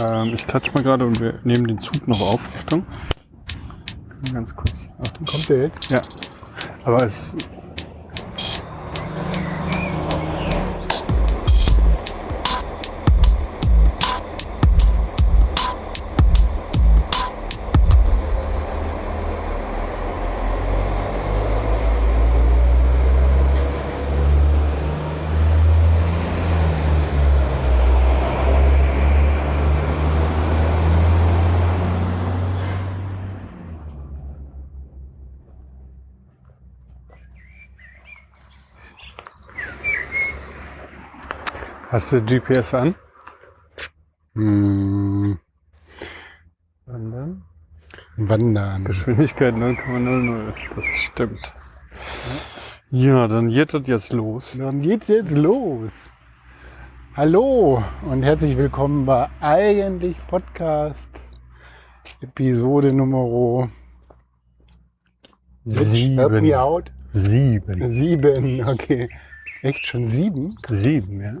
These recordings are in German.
Ähm, ich klatsch mal gerade und wir nehmen den Zug noch auf. Achtung. Ganz kurz. Achtung. Kommt der jetzt? Ja. Aber es. Hast du GPS an? Hm, Wandern. wandern. Geschwindigkeit 0,00. Das stimmt. Ja, dann geht das jetzt los. Dann geht's jetzt los. Hallo und herzlich willkommen bei Eigentlich Podcast Episode Nummer out. Sieben. Sieben, okay. Echt schon sieben? Sieben, ja.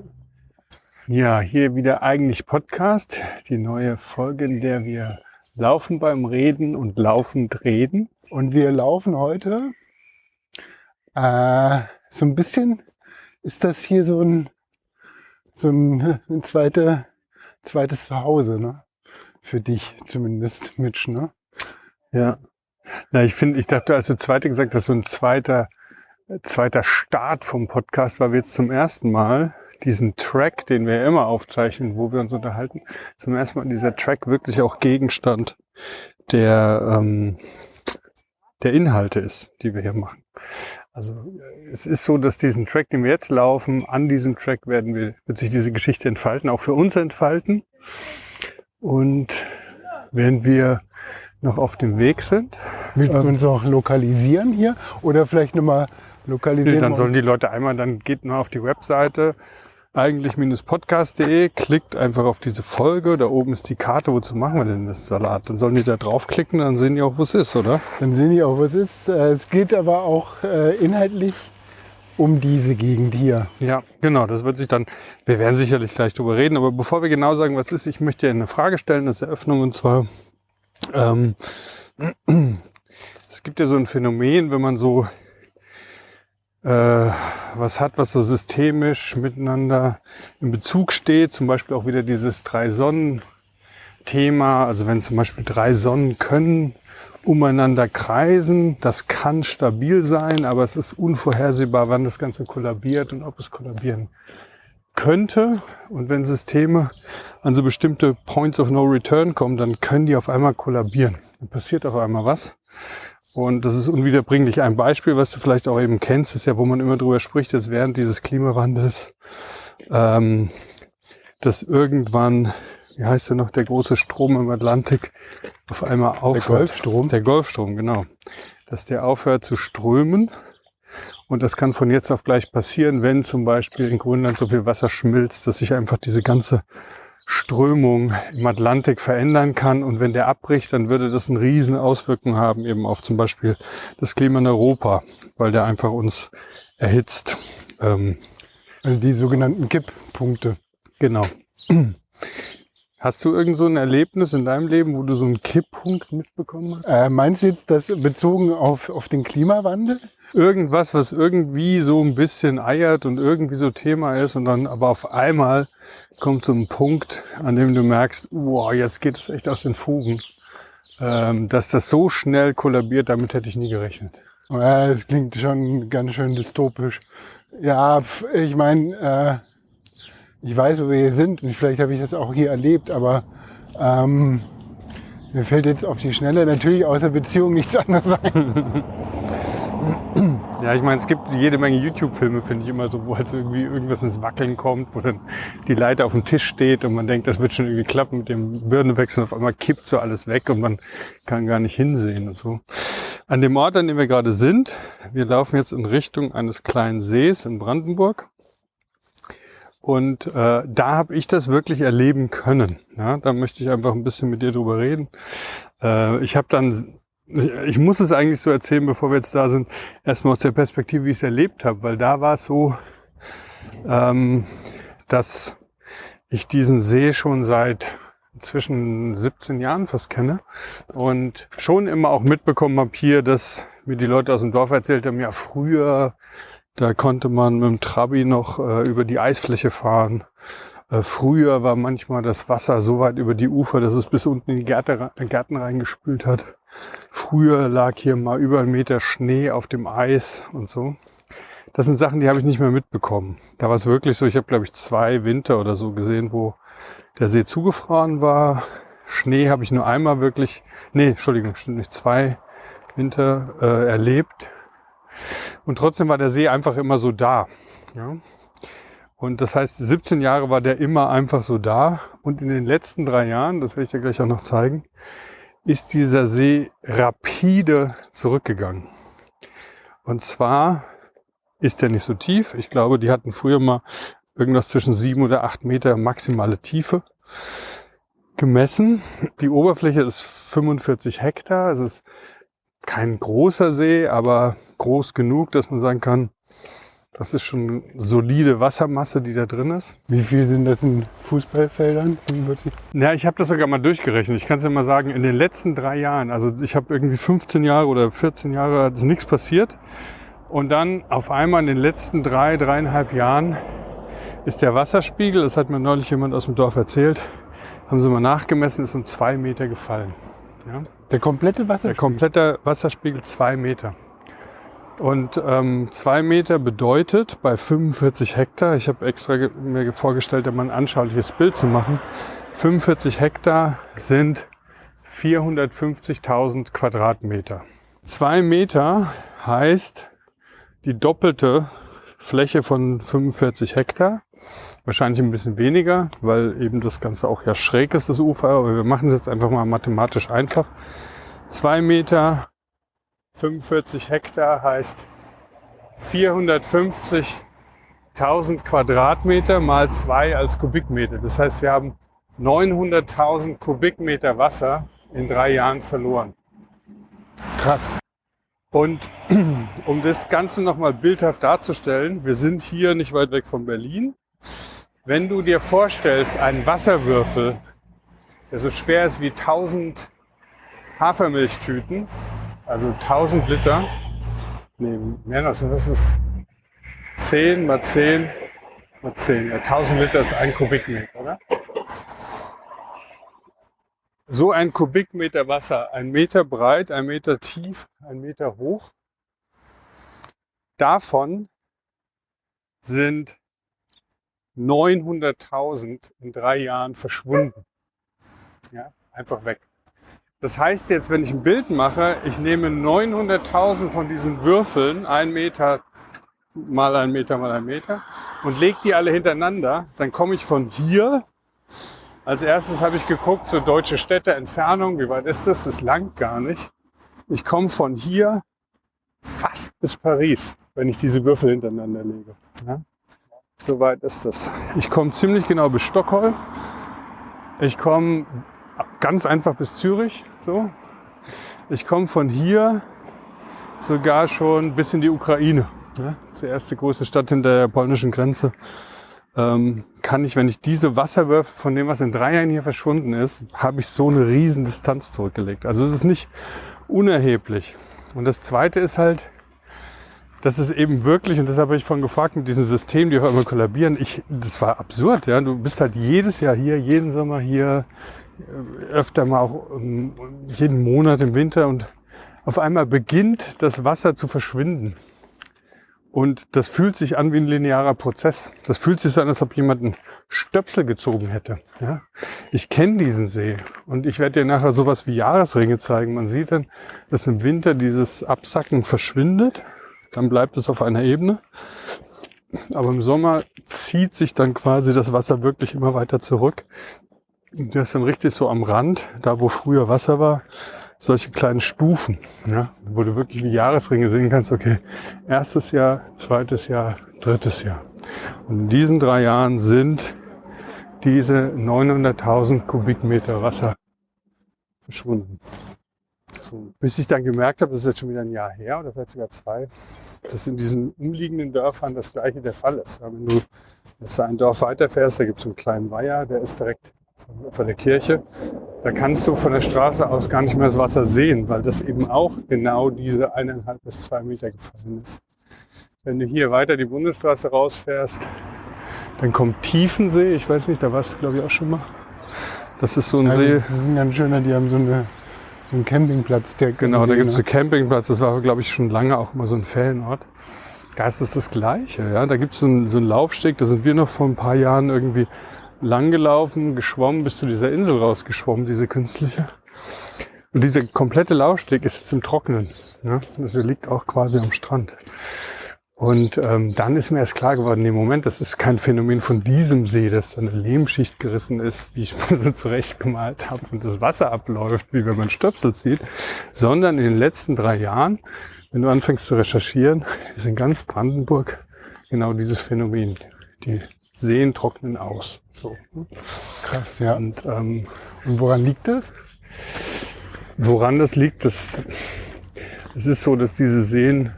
Ja, hier wieder eigentlich Podcast, die neue Folge, in der wir laufen beim Reden und laufend reden. Und wir laufen heute äh, so ein bisschen, ist das hier so ein, so ein, ein zweite, zweites Zuhause, ne? Für dich zumindest, Mitch, ne? Ja. Na, ich finde, ich dachte, als du zweite gesagt hast, so ein zweiter, zweiter Start vom Podcast, weil wir jetzt zum ersten Mal diesen Track, den wir immer aufzeichnen, wo wir uns unterhalten, zum ersten Mal dieser Track wirklich auch Gegenstand der, ähm, der Inhalte ist, die wir hier machen. Also es ist so, dass diesen Track, den wir jetzt laufen, an diesem Track werden wir, wird sich diese Geschichte entfalten, auch für uns entfalten. Und während wir noch auf dem Weg sind, Willst du Ähm. uns noch lokalisieren hier? Oder vielleicht nochmal lokalisieren? Nee, dann sollen die Leute einmal, dann geht nur auf die Webseite eigentlich-podcast.de, klickt einfach auf diese Folge, da oben ist die Karte, wozu machen wir denn das Salat? Dann sollen die da draufklicken, dann sehen die auch, wo es ist, oder? Dann sehen die auch, was ist. Äh, Es geht aber auch äh, inhaltlich um diese Gegend hier. Ja, genau, das wird sich dann, wir werden sicherlich gleich drüber reden, aber bevor wir genau sagen, was ist, ich möchte dir eine Frage stellen, das ist Eröffnung, und zwar, ähm, es gibt ja so ein Phänomen, wenn man so was hat, was so systemisch miteinander in Bezug steht, zum Beispiel auch wieder dieses Drei-Sonnen-Thema, also wenn zum Beispiel drei Sonnen können umeinander kreisen, das kann stabil sein, aber es ist unvorhersehbar, wann das Ganze kollabiert und ob es kollabieren könnte. Und wenn Systeme an so bestimmte Points of No Return kommen, dann können die auf einmal kollabieren. Dann passiert auf einmal was. Und das ist unwiederbringlich. Ein Beispiel, was du vielleicht auch eben kennst, ist ja, wo man immer drüber spricht, dass während dieses Klimawandels, ähm, dass irgendwann, wie heißt der noch, der große Strom im Atlantik auf einmal Der aufhört. Golfstrom. Der Golfstrom, genau. Dass der aufhört zu strömen. Und das kann von jetzt auf gleich passieren, wenn zum Beispiel in Grönland so viel Wasser schmilzt, dass sich einfach diese ganze Strömung im Atlantik verändern kann. Und wenn der abbricht, dann würde das eine riesen Auswirkung haben, eben auf zum Beispiel das Klima in Europa, weil der einfach uns erhitzt. Ähm, Also die sogenannten Kipppunkte. genau. Hast du irgend so ein Erlebnis in deinem Leben, wo du so einen Kipppunkt mitbekommen hast? Äh, meinst du jetzt das bezogen auf, auf den Klimawandel? irgendwas, was irgendwie so ein bisschen eiert und irgendwie so Thema ist und dann aber auf einmal kommt so ein Punkt, an dem du merkst, wow, jetzt geht es echt aus den Fugen. Ähm, dass das so schnell kollabiert, damit hätte ich nie gerechnet. Ja, das klingt schon ganz schön dystopisch. Ja, ich meine, äh, ich weiß, wo wir hier sind und vielleicht habe ich das auch hier erlebt, aber ähm, mir fällt jetzt auf die Schnelle natürlich außer Beziehung nichts anderes ein. Ja, ich meine, es gibt jede Menge YouTube-Filme, finde ich immer so, wo halt irgendwie irgendwas ins Wackeln kommt, wo dann die Leiter auf dem Tisch steht und man denkt, das wird schon irgendwie klappen mit dem Birnenwechsel. Auf einmal kippt so alles weg und man kann gar nicht hinsehen und so. An dem Ort, an dem wir gerade sind, wir laufen jetzt in Richtung eines kleinen Sees in Brandenburg. Und äh, da habe ich das wirklich erleben können. Ja, da möchte ich einfach ein bisschen mit dir drüber reden. Äh, ich habe dann, ich, ich muss es eigentlich so erzählen, bevor wir jetzt da sind, erstmal aus der Perspektive, wie ich es erlebt habe, weil da war es so, ähm, dass ich diesen See schon seit inzwischen 17 Jahren fast kenne und schon immer auch mitbekommen habe hier, dass mir die Leute aus dem Dorf erzählt haben, ja früher, da konnte man mit dem Trabi noch äh, über die Eisfläche fahren. Äh, früher war manchmal das Wasser so weit über die Ufer, dass es bis unten in die Gärte, Gärten reingespült hat. Früher lag hier mal über einen Meter Schnee auf dem Eis und so. Das sind Sachen, die habe ich nicht mehr mitbekommen. Da war es wirklich so, ich habe glaube ich zwei Winter oder so gesehen, wo der See zugefroren war. Schnee habe ich nur einmal wirklich, nee, Entschuldigung, stimmt nicht, zwei Winter äh, erlebt. Und trotzdem war der See einfach immer so da. Ja? Und das heißt, 17 Jahre war der immer einfach so da. Und in den letzten drei Jahren, das werde ich dir gleich auch noch zeigen, ist dieser See rapide zurückgegangen. Und zwar ist der nicht so tief. Ich glaube, die hatten früher mal irgendwas zwischen sieben oder acht Meter maximale Tiefe gemessen. Die Oberfläche ist 45 Hektar. Es ist kein großer See, aber groß genug, dass man sagen kann, das ist schon solide Wassermasse, die da drin ist. Wie viel sind das in Fußballfeldern? 45? Ja, ich habe das sogar mal durchgerechnet. Ich kann es ja mal sagen, in den letzten drei Jahren, also ich habe irgendwie 15 Jahre oder 14 Jahre, ist nichts passiert. Und dann auf einmal in den letzten drei, dreieinhalb Jahren ist der Wasserspiegel, das hat mir neulich jemand aus dem Dorf erzählt, haben sie mal nachgemessen, ist um zwei Meter gefallen. Ja? Der komplette Wasserspiegel? Der komplette Wasserspiegel zwei Meter. Und ähm, zwei Meter bedeutet bei 45 Hektar, ich habe extra mir vorgestellt, da mal ein anschauliches Bild zu machen, 45 Hektar sind 450.000 Quadratmeter. Zwei Meter heißt die doppelte Fläche von 45 Hektar. Wahrscheinlich ein bisschen weniger, weil eben das Ganze auch ja schräg ist, das Ufer. Aber wir machen es jetzt einfach mal mathematisch einfach. Zwei Meter, 45 Hektar heißt 450.000 Quadratmeter mal zwei als Kubikmeter. Das heißt, wir haben 900.000 Kubikmeter Wasser in drei Jahren verloren. Krass. Und um das Ganze nochmal bildhaft darzustellen, wir sind hier nicht weit weg von Berlin. Wenn du dir vorstellst, einen Wasserwürfel, der so schwer ist wie 1000 Hafermilchtüten, also 1000 Liter, nee, mehr noch, das ist 10 mal 10 mal 10, ja, 1000 Liter ist ein Kubikmeter, oder? so ein Kubikmeter Wasser, ein Meter breit, ein Meter tief, ein Meter hoch, davon sind 900.000 in drei Jahren verschwunden. Ja, einfach weg. Das heißt jetzt, wenn ich ein Bild mache, ich nehme 900.000 von diesen Würfeln, ein Meter mal ein Meter mal ein Meter, und lege die alle hintereinander, dann komme ich von hier als erstes habe ich geguckt, so deutsche Städte, Entfernung, wie weit ist das? Das langt gar nicht. Ich komme von hier fast bis Paris, wenn ich diese Würfel hintereinander lege. Ja? So weit ist das. Ich komme ziemlich genau bis Stockholm. Ich komme ganz einfach bis Zürich. So. Ich komme von hier sogar schon bis in die Ukraine. Ja? Die erste große Stadt hinter der polnischen Grenze ähm, kann ich, wenn ich diese Wasserwürfe von dem, was in drei Jahren hier verschwunden ist, habe ich so eine riesen Distanz zurückgelegt. Also es ist nicht unerheblich. Und das Zweite ist halt, das ist eben wirklich, und deshalb habe ich vorhin gefragt, mit diesen Systemen, die auf einmal kollabieren, ich, das war absurd, ja. Du bist halt jedes Jahr hier, jeden Sommer hier, äh, öfter mal auch um, jeden Monat im Winter und auf einmal beginnt das Wasser zu verschwinden. Und das fühlt sich an wie ein linearer Prozess. Das fühlt sich so an, als ob jemand einen Stöpsel gezogen hätte. Ja? Ich kenne diesen See und ich werde dir nachher sowas wie Jahresringe zeigen. Man sieht dann, dass im Winter dieses Absacken verschwindet. Dann bleibt es auf einer Ebene. Aber im Sommer zieht sich dann quasi das Wasser wirklich immer weiter zurück. Das ist dann richtig so am Rand, da wo früher Wasser war, solche kleinen Stufen, ja, wo du wirklich wie Jahresringe sehen kannst, okay, erstes Jahr, zweites Jahr, drittes Jahr. Und in diesen drei Jahren sind diese 900.000 Kubikmeter Wasser verschwunden. So, bis ich dann gemerkt habe, das ist jetzt schon wieder ein Jahr her oder vielleicht sogar zwei, dass in diesen umliegenden Dörfern das gleiche der Fall ist. Wenn du jetzt ein Dorf weiterfährst, da gibt es einen kleinen Weiher, der ist direkt von, der Kirche. Da kannst du von der Straße aus gar nicht mehr das Wasser sehen, weil das eben auch genau diese eineinhalb bis zwei Meter gefallen ist. Wenn du hier weiter die Bundesstraße rausfährst, dann kommt Tiefensee. Ich weiß nicht, da warst du glaube ich auch schon mal. Das ist so ein Also See. das ist ein ganz schöner, die haben so, eine, so einen Campingplatz. Der Genau, da gibt es ne? einen Campingplatz. Das war, glaube ich, schon lange auch mal so ein Ferienort. Da ist es das Gleiche. Ja? Da gibt es so, einen- so einen Laufsteg. Da sind wir noch vor ein paar Jahren irgendwie lang gelaufen, geschwommen, bis zu dieser Insel rausgeschwommen, diese künstliche. Und dieser komplette Laufsteg ist jetzt im Trockenen. Ja? Das liegt auch quasi am Strand. Und ähm, dann ist mir erst klar geworden, nee, Moment, das ist kein Phänomen von diesem See, dass da eine Lehmschicht gerissen ist, wie ich mir so zurechtgemalt habe und das Wasser abläuft, wie wenn man Stöpsel zieht, sondern in den letzten drei Jahren, wenn du anfängst zu recherchieren, ist in ganz Brandenburg genau dieses Phänomen. Die Seen trocknen aus. So. Krass, ja. Und ähm, Und woran liegt das? Woran das liegt, das, es ist so, dass diese Seen,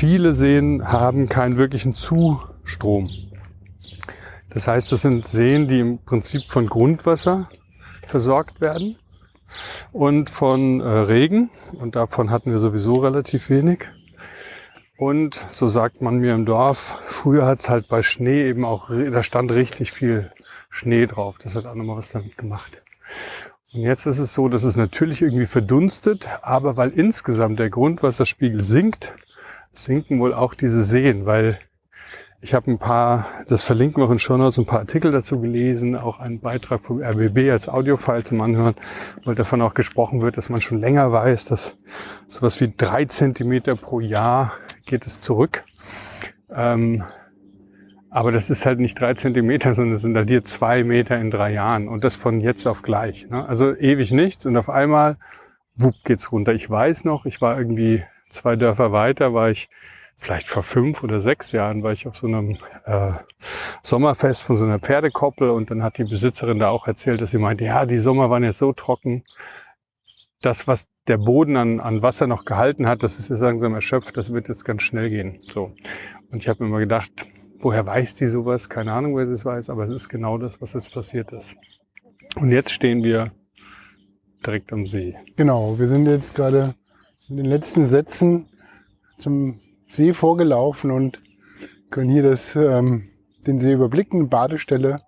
viele Seen haben keinen wirklichen Zustrom. Das heißt, das sind Seen, die im Prinzip von Grundwasser versorgt werden und von äh, Regen. Und davon hatten wir sowieso relativ wenig. Und so sagt man mir im Dorf, früher hat es halt bei Schnee eben auch, da stand richtig viel Schnee drauf. Das hat auch nochmal was damit gemacht. Und jetzt ist es so, dass es natürlich irgendwie verdunstet, aber weil insgesamt der Grundwasserspiegel sinkt, sinken wohl auch diese Seen, weil ich habe ein paar, das verlinken wir auch in Show Notes, ein paar Artikel dazu gelesen, auch einen Beitrag vom RBB als Audiofile zum Anhören, weil davon auch gesprochen wird, dass man schon länger weiß, dass sowas wie drei Zentimeter pro Jahr geht es zurück. Ähm, aber das ist halt nicht drei Zentimeter, sondern es sind halt hier zwei Meter in drei Jahren und das von jetzt auf gleich. Ne? Also ewig nichts und auf einmal, wupp, geht's runter. Ich weiß noch, ich war irgendwie zwei Dörfer weiter, war ich vielleicht vor fünf oder sechs Jahren, war ich auf so einem äh, Sommerfest von so einer Pferdekoppel und dann hat die Besitzerin da auch erzählt, dass sie meinte, ja, die Sommer waren jetzt so trocken, das, was der Boden an, an Wasser noch gehalten hat, das ist jetzt langsam erschöpft, das wird jetzt ganz schnell gehen. So. Und ich habe mir immer gedacht, woher weiß die sowas? Keine Ahnung, wer es weiß, aber es ist genau das, was jetzt passiert ist. Und jetzt stehen wir direkt am See. Genau, wir sind jetzt gerade in den letzten Sätzen zum See vorgelaufen und können hier das, ähm, den See überblicken, Badestelle.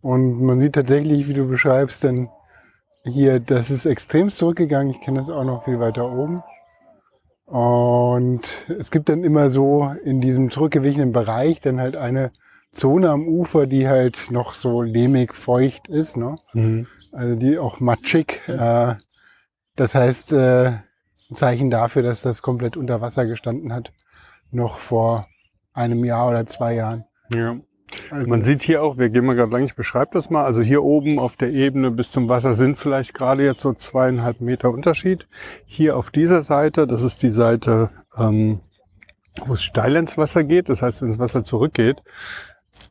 Und man sieht tatsächlich, wie du beschreibst, denn hier, das ist extrem zurückgegangen. Ich kenne das auch noch viel weiter oben. Und es gibt dann immer so in diesem zurückgewichenen Bereich dann halt eine Zone am Ufer, die halt noch so lehmig feucht ist. Ne? also die auch matschig. Äh, das heißt, äh, ein Zeichen dafür, dass das komplett unter Wasser gestanden hat, noch vor einem Jahr oder zwei Jahren. Ja. Also Man sieht hier auch, wir gehen mal gerade lang, ich beschreibe das mal. Also hier oben auf der Ebene bis zum Wasser sind vielleicht gerade jetzt so zweieinhalb Meter Unterschied. Hier auf dieser Seite, das ist die Seite, ähm, wo es steil ins Wasser geht. Das heißt, wenn das Wasser zurückgeht,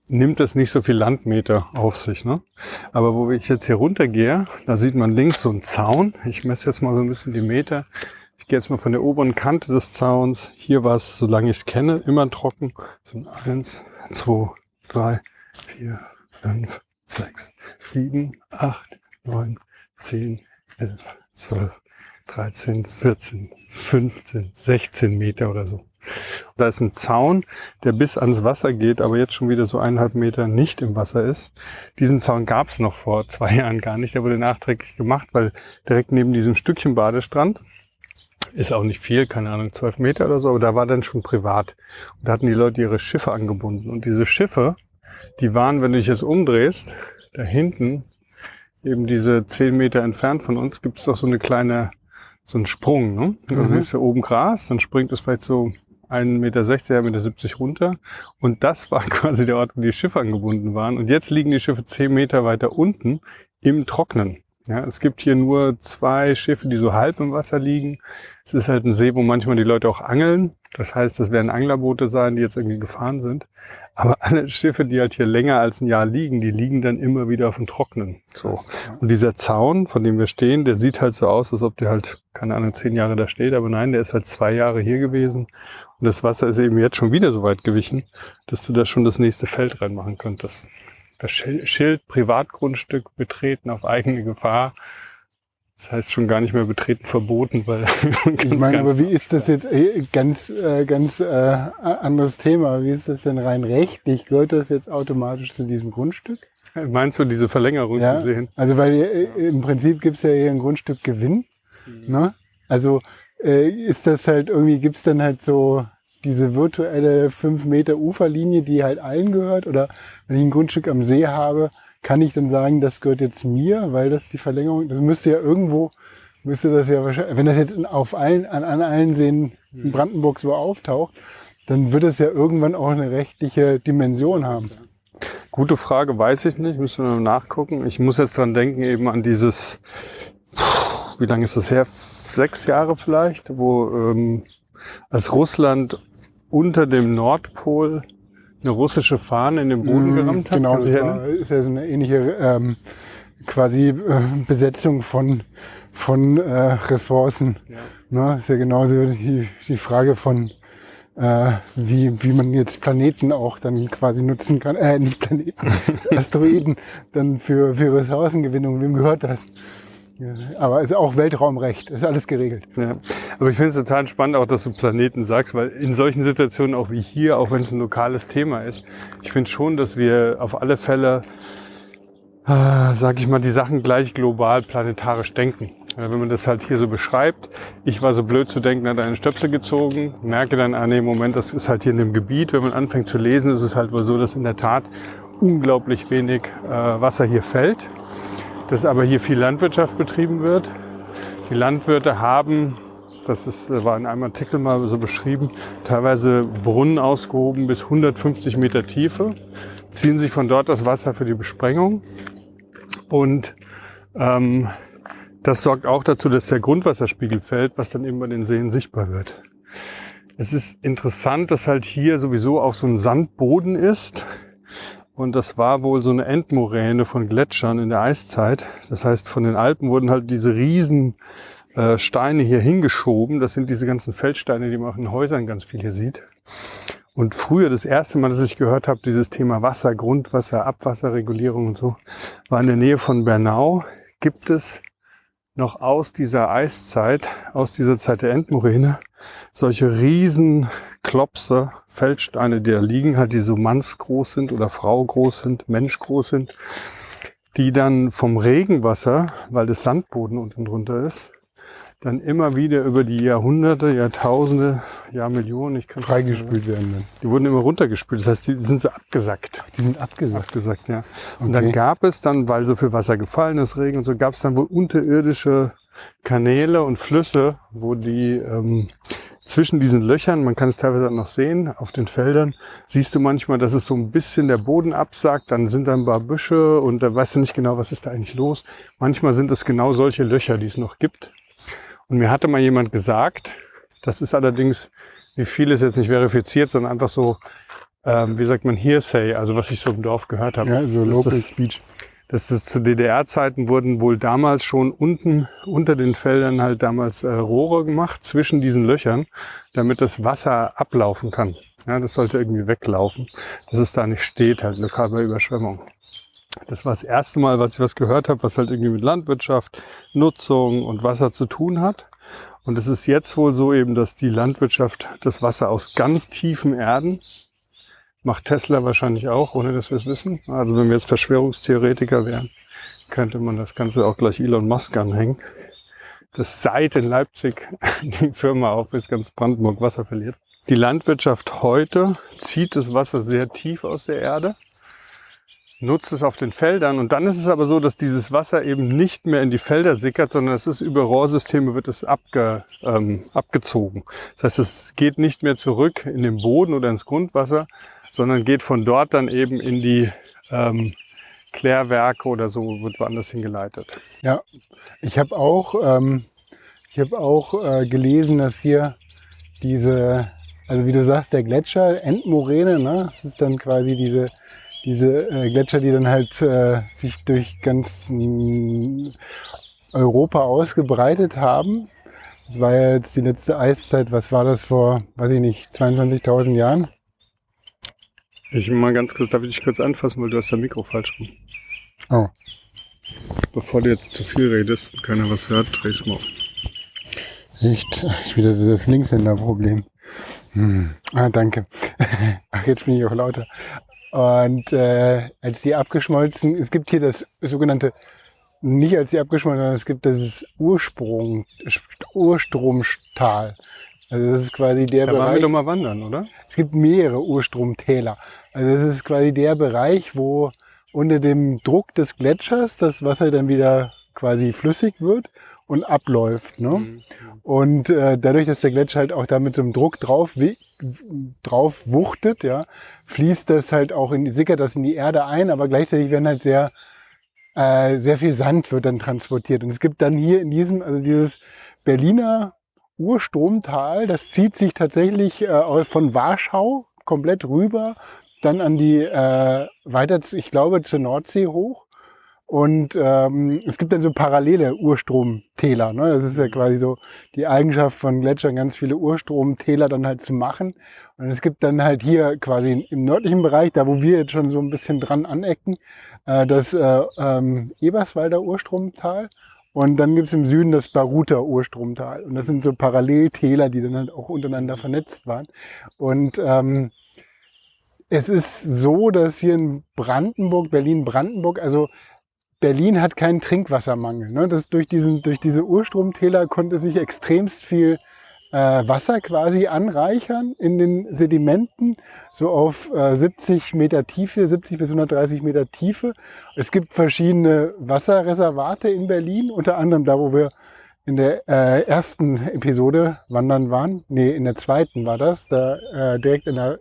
nimmt es nicht so viel Landmeter auf sich. Ne? Aber wo ich jetzt hier runtergehe, da sieht man links so einen Zaun. Ich messe jetzt mal so ein bisschen die Meter. Ich gehe jetzt mal von der oberen Kante des Zauns. Hier war es, solange ich es kenne, immer trocken. So ein eins, zwei, drei, vier, fünf, sechs, sieben, acht, neun, zehn, elf, zwölf, dreizehn, vierzehn, fünfzehn, sechzehn Meter oder so. Da ist ein Zaun, der bis ans Wasser geht, aber jetzt schon wieder so eineinhalb Meter nicht im Wasser ist. Diesen Zaun gab es noch vor zwei Jahren gar nicht. Der wurde nachträglich gemacht, weil direkt neben diesem Stückchen Badestrand ist auch nicht viel, keine Ahnung, zwölf Meter oder so, aber da war dann schon privat. Und da hatten die Leute ihre Schiffe angebunden. Und diese Schiffe, die waren, wenn du dich jetzt umdrehst, da hinten, eben diese zehn Meter entfernt von uns, gibt es doch so eine kleine, so einen Sprung. Ne? Also Mhm. siehst du oben Gras, dann springt es vielleicht so 1,60 Meter, 1,70 Meter runter. Und das war quasi der Ort, wo die Schiffe angebunden waren. Und jetzt liegen die Schiffe zehn Meter weiter unten im Trocknen. Ja, es gibt hier nur zwei Schiffe, die so halb im Wasser liegen. Es ist halt ein See, wo manchmal die Leute auch angeln. Das heißt, das werden Anglerboote sein, die jetzt irgendwie gefahren sind. Aber alle Schiffe, die halt hier länger als ein Jahr liegen, die liegen dann immer wieder auf dem Trocknen. So. Und dieser Zaun, von dem wir stehen, der sieht halt so aus, als ob der halt, keine Ahnung, zehn Jahre da steht. Aber nein, der ist halt zwei Jahre hier gewesen. Und das Wasser ist eben jetzt schon wieder so weit gewichen, dass du da schon das nächste Feld reinmachen könntest. Das Schild Privatgrundstück betreten auf eigene Gefahr. Das heißt schon gar nicht mehr betreten verboten, weil. ich meine, aber wie ist das jetzt äh, ganz, äh, ganz äh, anderes Thema? Wie ist das denn rein rechtlich? Gehört das jetzt automatisch zu diesem Grundstück? Meinst du diese Verlängerung ja, zu sehen? Also weil äh, im Prinzip gibt es ja hier ein Grundstück Gewinn. Mhm. Ne? Also äh, ist das halt irgendwie, gibt es dann halt so diese virtuelle 5 Meter Uferlinie, die halt allen gehört? Oder wenn ich ein Grundstück am See habe, kann ich dann sagen, das gehört jetzt mir, weil das die Verlängerung, das müsste ja irgendwo, müsste das ja wahrscheinlich, wenn das jetzt auf allen, an, an allen Seen in. Brandenburg so auftaucht, dann wird es ja irgendwann auch eine rechtliche Dimension haben. Gute Frage, weiß ich nicht, müssen wir nachgucken. Ich muss jetzt dran denken, eben an dieses, wie lange ist das her? Sechs Jahre vielleicht, wo ähm, als Russland unter dem Nordpol eine russische Fahne in den Boden mhm, gerammt hat. Genau, das war, ist ja so eine ähnliche ähm, quasi äh, Besetzung von, von äh, Ressourcen. Ja. Ne? Ist ja genauso die, die Frage von äh, wie, wie man jetzt Planeten auch dann quasi nutzen kann, äh, nicht Planeten, Asteroiden dann für, für Ressourcengewinnung. Wem gehört das? Aber es ist auch Weltraumrecht, ist alles geregelt. Ja. Aber ich finde es total spannend, auch dass du Planeten sagst, weil in solchen Situationen, auch wie hier, auch wenn es ein lokales Thema ist, ich finde schon, dass wir auf alle Fälle, äh, sag ich mal, die Sachen gleich global planetarisch denken. Ja, wenn man das halt hier so beschreibt, ich war so blöd zu denken, hat einen Stöpsel gezogen, merke dann, ah nee, Moment, das ist halt hier in dem Gebiet. Wenn man anfängt zu lesen, ist es halt wohl so, dass in der Tat unglaublich wenig äh, Wasser hier fällt dass aber hier viel Landwirtschaft betrieben wird. Die Landwirte haben, das ist, war in einem Artikel mal so beschrieben, teilweise Brunnen ausgehoben bis 150 Meter Tiefe, ziehen sich von dort das Wasser für die Besprengung und ähm, das sorgt auch dazu, dass der Grundwasserspiegel fällt, was dann eben bei den Seen sichtbar wird. Es ist interessant, dass halt hier sowieso auch so ein Sandboden ist. Und das war wohl so eine Endmoräne von Gletschern in der Eiszeit. Das heißt, von den Alpen wurden halt diese riesen äh, Steine hier hingeschoben. Das sind diese ganzen Feldsteine, die man auch in Häusern ganz viel hier sieht. Und früher, das erste Mal, dass ich gehört habe, dieses Thema Wasser, Grundwasser, Abwasserregulierung und so, war in der Nähe von Bernau. Gibt es noch aus dieser Eiszeit, aus dieser Zeit der Endmoräne, solche riesen Klopse, Feldsteine, die da liegen, halt die so mannsgroß sind oder Frau groß sind, Mensch groß sind, die dann vom Regenwasser, weil das Sandboden unten drunter ist, dann immer wieder über die Jahrhunderte, Jahrtausende, Jahrmillionen, ich kann freigespült werden. Dann. Die wurden immer runtergespült, das heißt, die sind so abgesackt. Die sind abgesackt. Abgesackt, ja. Und okay. dann gab es dann, weil so viel Wasser gefallen ist, Regen und so, gab es dann wohl unterirdische Kanäle und Flüsse, wo die ähm, zwischen diesen Löchern, man kann es teilweise noch sehen, auf den Feldern, siehst du manchmal, dass es so ein bisschen der Boden absagt, dann sind da ein paar Büsche und da weißt du nicht genau, was ist da eigentlich los. Manchmal sind es genau solche Löcher, die es noch gibt. Und mir hatte mal jemand gesagt, das ist allerdings, wie viel ist jetzt nicht verifiziert, sondern einfach so, ähm, wie sagt man, Hearsay, also was ich so im Dorf gehört habe. Ja, so Local das, Speech. Das ist zu DDR-Zeiten wurden wohl damals schon unten unter den Feldern halt damals äh, Rohre gemacht zwischen diesen Löchern, damit das Wasser ablaufen kann. Ja, das sollte irgendwie weglaufen, dass es da nicht steht, halt lokal bei Überschwemmung. Das war das erste Mal, was ich was gehört habe, was halt irgendwie mit Landwirtschaft, Nutzung und Wasser zu tun hat. Und es ist jetzt wohl so eben, dass die Landwirtschaft das Wasser aus ganz tiefen Erden macht Tesla wahrscheinlich auch, ohne dass wir es wissen. Also wenn wir jetzt Verschwörungstheoretiker wären, könnte man das Ganze auch gleich Elon Musk anhängen. Das seit in Leipzig die Firma auf, bis ganz Brandenburg Wasser verliert. Die Landwirtschaft heute zieht das Wasser sehr tief aus der Erde nutzt es auf den Feldern. Und dann ist es aber so, dass dieses Wasser eben nicht mehr in die Felder sickert, sondern es ist über Rohrsysteme wird es abge, ähm, abgezogen. Das heißt, es geht nicht mehr zurück in den Boden oder ins Grundwasser, sondern geht von dort dann eben in die ähm, Klärwerke oder so, wird woanders hingeleitet. Ja, ich habe auch, ähm, ich hab auch äh, gelesen, dass hier diese, also wie du sagst, der Gletscher, Endmoräne, ne? das ist dann quasi diese diese äh, Gletscher, die dann halt äh, sich durch ganz äh, Europa ausgebreitet haben. Das war ja jetzt die letzte Eiszeit, was war das vor, weiß ich nicht, 22.000 Jahren? Ich mal ganz kurz, darf ich dich kurz anfassen, weil du hast das Mikro falsch rum. Oh. Bevor du jetzt zu viel redest und keiner was hört, dreh's mal auf. Echt? Ich wieder dieses Linkshänder-Problem. Hm. Ah, danke. Ach, jetzt bin ich auch lauter. Und äh, als die abgeschmolzen, es gibt hier das sogenannte, nicht als die abgeschmolzen, sondern es gibt das Ursprung, Urstromtal. Also das ist quasi der Da Bereich. waren wir doch mal wandern, oder? Es gibt mehrere Urstromtäler. Also das ist quasi der Bereich, wo unter dem Druck des Gletschers das Wasser dann wieder quasi flüssig wird und abläuft. Ne? Mhm. Und äh, dadurch, dass der Gletscher halt auch da mit so einem Druck drauf, drauf wuchtet, ja, fließt das halt auch in, sickert das in die Erde ein, aber gleichzeitig werden halt sehr, äh, sehr viel Sand wird dann transportiert. Und es gibt dann hier in diesem, also dieses Berliner Urstromtal, das zieht sich tatsächlich äh, von Warschau komplett rüber, dann an die, äh, weiter, ich glaube, zur Nordsee hoch. Und ähm, es gibt dann so parallele Urstromtäler. Ne? Das ist ja quasi so die Eigenschaft von Gletschern, ganz viele Urstromtäler dann halt zu machen. Und es gibt dann halt hier quasi im nördlichen Bereich, da wo wir jetzt schon so ein bisschen dran anecken, äh, das äh, ähm, Eberswalder Urstromtal. Und dann gibt's im Süden das Baruter Urstromtal. Und das sind so Paralleltäler, die dann halt auch untereinander vernetzt waren. Und ähm, es ist so, dass hier in Brandenburg, Berlin-Brandenburg, also Berlin hat keinen Trinkwassermangel. Ne? Das durch, diesen, durch diese Urstromtäler konnte sich extremst viel äh, Wasser quasi anreichern in den Sedimenten, so auf äh, 70 Meter Tiefe, 70 bis 130 Meter Tiefe. Es gibt verschiedene Wasserreservate in Berlin, unter anderem da, wo wir in der äh, ersten Episode wandern waren. Nee, in der zweiten war das, da äh, direkt in der,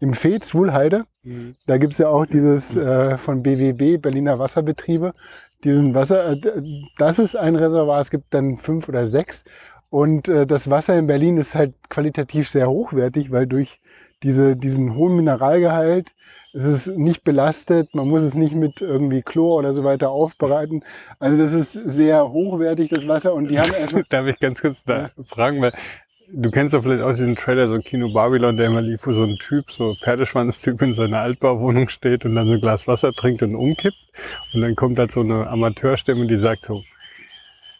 im Fez, Wuhlheide. Mhm. Da gibt's ja auch dieses äh, von BWB, Berliner Wasserbetriebe, diesen Wasser, äh, das ist ein Reservoir, es gibt dann fünf oder sechs. Und äh, das Wasser in Berlin ist halt qualitativ sehr hochwertig, weil durch diese, diesen hohen Mineralgehalt es ist nicht belastet, man muss es nicht mit irgendwie Chlor oder so weiter aufbereiten. Also das ist sehr hochwertig, das Wasser. Und die haben erstmal Darf ich ganz kurz da fragen, weil du kennst doch vielleicht auch diesen Trailer, so Kino Babylon, der immer lief, wo so ein Typ, so Pferdeschwanztyp in seiner Altbauwohnung steht und dann so ein Glas Wasser trinkt und umkippt. Und dann kommt halt so eine Amateurstimme, die sagt so,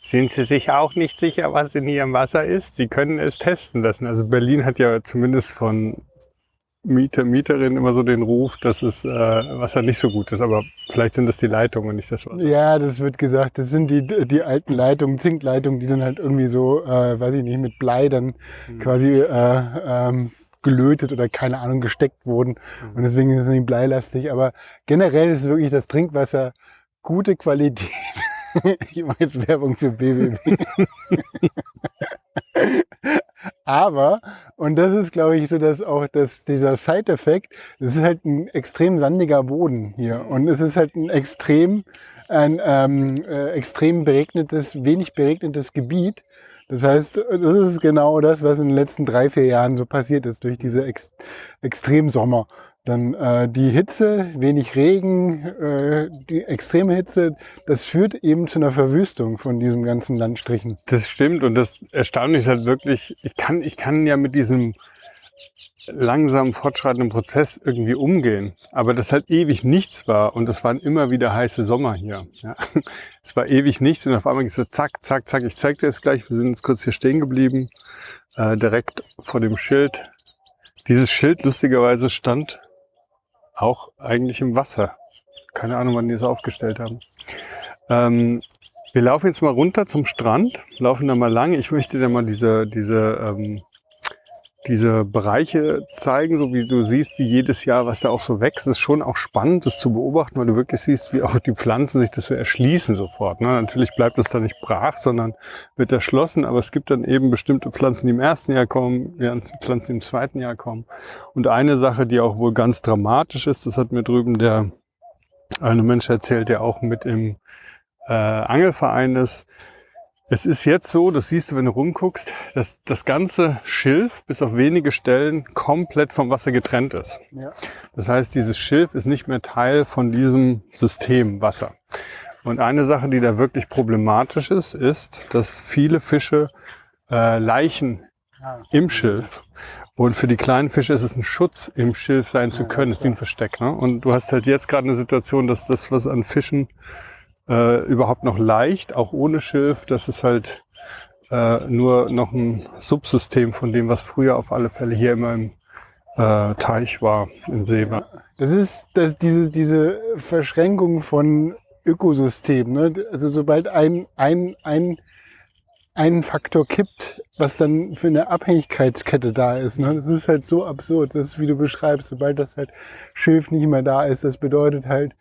sind Sie sich auch nicht sicher, was in Ihrem Wasser ist? Sie können es testen lassen. Also Berlin hat ja zumindest von Mieter, Mieterinnen immer so den Ruf, dass es äh, Wasser nicht so gut ist. Aber vielleicht sind das die Leitungen und nicht das Wasser. Ja, das wird gesagt. Das sind die, die alten Leitungen, Zinkleitungen, die dann halt irgendwie so, äh, weiß ich nicht, mit Blei dann Mhm. quasi äh, ähm, gelötet oder keine Ahnung gesteckt wurden. Und deswegen ist es nicht bleilastig. Aber generell ist wirklich das Trinkwasser gute Qualität. ich mache jetzt Werbung für BWB. Aber, und das ist, glaube ich, so, dass auch das, dieser Side-Effekt, es ist halt ein extrem sandiger Boden hier. Und es ist halt ein extrem, ein ähm, äh, extrem beregnetes, wenig beregnetes Gebiet. Das heißt, das ist genau das, was in den letzten drei, vier Jahren so passiert ist durch diese Ex Extremsommer. Dann äh, die Hitze, wenig Regen, äh, die extreme Hitze, das führt eben zu einer Verwüstung von diesem ganzen Landstrichen. Das stimmt und das Erstaunliche ist halt wirklich, ich kann, ich kann ja mit diesem langsam fortschreitenden Prozess irgendwie umgehen. Aber das halt ewig nichts war und es waren immer wieder heiße Sommer hier. Ja. Es war ewig nichts und auf einmal ist so zack, zack, zack. Ich zeig dir das gleich. Wir sind jetzt kurz hier stehen geblieben, äh, direkt vor dem Schild. Dieses Schild lustigerweise stand auch eigentlich im Wasser. Keine Ahnung, wann die es aufgestellt haben. Ähm, wir laufen jetzt mal runter zum Strand, laufen da mal lang. Ich möchte dir mal diese, diese, ähm, diese Bereiche zeigen, so wie du siehst, wie jedes Jahr, was da auch so wächst. Ist schon auch spannend, das zu beobachten, weil du wirklich siehst, wie auch die Pflanzen sich das so erschließen sofort. Ne? Natürlich bleibt das da nicht brach, sondern wird erschlossen, aber es gibt dann eben bestimmte Pflanzen, die im ersten Jahr kommen, Pflanzen, die im zweiten Jahr kommen. Und eine Sache, die auch wohl ganz dramatisch ist, das hat mir drüben der eine Mensch erzählt, der auch mit im äh, Angelverein ist. Es ist jetzt so, das siehst du, wenn du rumguckst, dass das ganze Schilf bis auf wenige Stellen komplett vom Wasser getrennt ist. Ja. Das heißt, dieses Schilf ist nicht mehr Teil von diesem System Wasser. Und eine Sache, die da wirklich problematisch ist, ist, dass viele Fische äh, Leichen Ah. im Schilf. Und für die kleinen Fische ist es ein Schutz, im Schilf sein zu Ja, können. Das ist wie ein Versteck. Ne? Und du hast halt jetzt gerade eine Situation, dass das, was an Fischen äh, überhaupt noch leicht, auch ohne Schilf, das ist halt äh, nur noch ein Subsystem von dem, was früher auf alle Fälle hier immer im äh, Teich war, im See war. Das ist das, diese, diese Verschränkung von Ökosystemen. Ne? Also sobald ein, ein, ein, ein Faktor kippt, was dann für eine Abhängigkeitskette da ist. Ne? Das ist halt so absurd. Das ist, wie du beschreibst, sobald das halt Schilf nicht mehr da ist, das bedeutet halt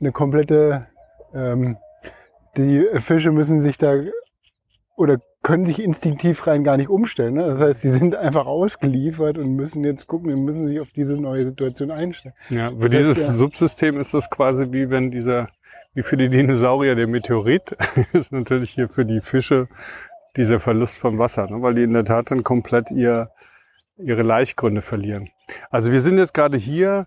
eine komplette, ähm, die Fische müssen sich da oder können sich instinktiv rein gar nicht umstellen. Ne? Das heißt, sie sind einfach ausgeliefert und müssen jetzt gucken und müssen sich auf diese neue Situation einstellen. Ja, für Das heißt, dieses ja- Subsystem ist das quasi wie wenn dieser, wie für die Dinosaurier der Meteorit, ist natürlich hier für die Fische dieser Verlust von Wasser, ne? weil die in der Tat dann komplett ihr, ihre Laichgründe verlieren. Also wir sind jetzt gerade hier,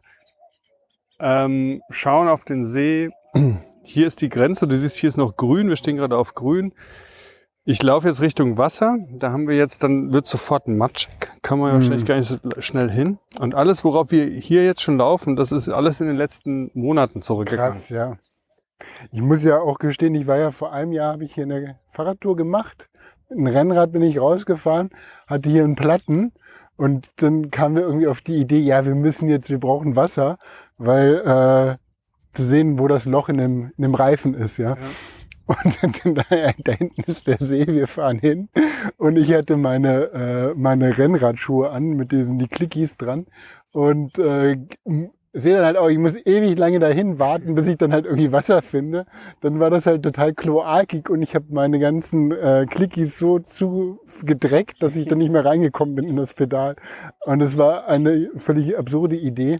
ähm, schauen auf den See. Hier ist die Grenze, du siehst, hier ist noch grün, wir stehen gerade auf grün. Ich laufe jetzt Richtung Wasser, da haben wir jetzt, dann wird sofort matschig, kann man Mhm. wahrscheinlich gar nicht so schnell hin. Und alles, worauf wir hier jetzt schon laufen, das ist alles in den letzten Monaten zurückgegangen. Krass, ja. Ich muss ja auch gestehen, ich war ja vor einem Jahr, habe ich hier eine Fahrradtour gemacht. Einem Rennrad bin ich rausgefahren, hatte hier einen Platten und dann kamen wir irgendwie auf die Idee, ja, wir müssen jetzt, wir brauchen Wasser, weil äh, zu sehen, wo das Loch in dem, in dem Reifen ist, ja. Ja. Und dann, da, da hinten ist der See, wir fahren hin. Und ich hatte meine, äh, meine Rennradschuhe an mit diesen, die Clickies dran. Und äh, sehe dann halt auch, ich muss ewig lange dahin warten, bis ich dann halt irgendwie Wasser finde. Dann war das halt total kloakig und ich habe meine ganzen äh, Clickies so zugedreckt, dass ich dann nicht mehr reingekommen bin in das Pedal. Und es war eine völlig absurde Idee.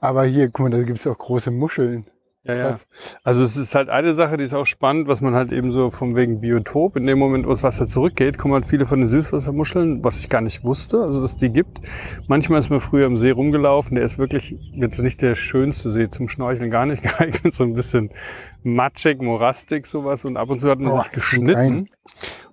Aber hier, guck mal, da gibt es auch große Muscheln. Ja, ja. Also es ist halt eine Sache, die ist auch spannend, was man halt eben so vom wegen Biotop, in dem Moment, wo das Wasser zurückgeht, kommen halt viele von den Süßwassermuscheln, was ich gar nicht wusste, also dass es die gibt. Manchmal ist man früher im See rumgelaufen, der ist wirklich jetzt nicht der schönste See zum Schnorcheln, gar nicht geeignet, so ein bisschen matschig, morastig sowas und ab und zu hat man Boah, sich geschnitten.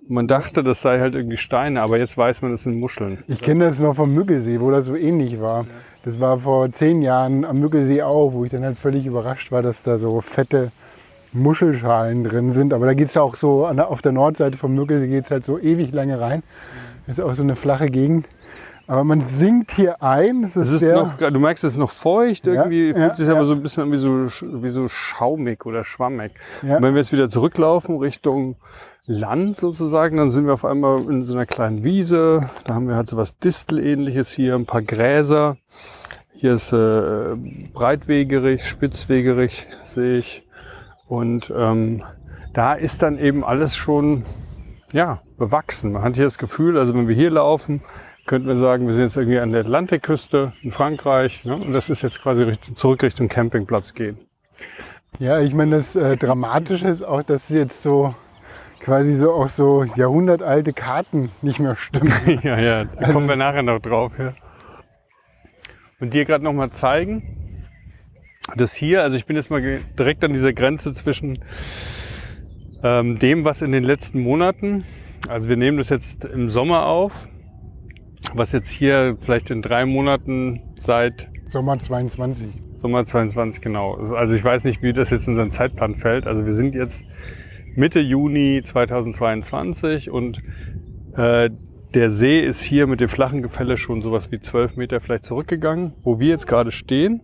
Und man dachte, das sei halt irgendwie Steine, aber jetzt weiß man, das sind Muscheln. Ich kenne das noch vom Müggelsee, wo das so ähnlich war. Das war vor zehn Jahren am Müggelsee auch, wo ich dann halt völlig überrascht war, dass da so fette Muschelschalen drin sind. Aber da geht es ja auch so, auf der Nordseite vom Müggelsee geht es halt so ewig lange rein. Das ist auch so eine flache Gegend. Aber man sinkt hier ein. Das ist, Es ist sehr, noch, du merkst, es ist noch feucht, irgendwie ja, fühlt sich ja. aber so ein bisschen an wie so, wie so schaumig oder schwammig. Und wenn wir jetzt wieder zurücklaufen Richtung Land sozusagen, dann sind wir auf einmal in so einer kleinen Wiese. Da haben wir halt so was Distelähnliches hier, ein paar Gräser. Hier ist äh, breitwegerig, spitzwegerig, sehe ich. Und ähm, da ist dann eben alles schon ja, bewachsen. Man hat hier das Gefühl, also wenn wir hier laufen, könnten wir sagen, wir sind jetzt irgendwie an der Atlantikküste in Frankreich. Ne? Und das ist jetzt quasi Richtung, zurück Richtung Campingplatz gehen. ja, ich meine, das äh, Dramatische ist auch, dass jetzt so quasi so auch so jahrhundertalte Karten nicht mehr stimmen. ja, ja, da kommen wir nachher noch drauf. Ja. Und dir gerade noch mal zeigen, dass hier, also ich bin jetzt mal direkt an dieser Grenze zwischen ähm, dem, was in den letzten Monaten, also wir nehmen das jetzt im Sommer auf, was jetzt hier vielleicht in drei Monaten seit Sommer 22. Sommer 22, genau. Also ich weiß nicht, wie das jetzt in unseren Zeitplan fällt. Also wir sind jetzt Mitte Juni 2022 und äh, der See ist hier mit dem flachen Gefälle schon sowas wie 12 Meter vielleicht zurückgegangen. Wo wir jetzt gerade stehen,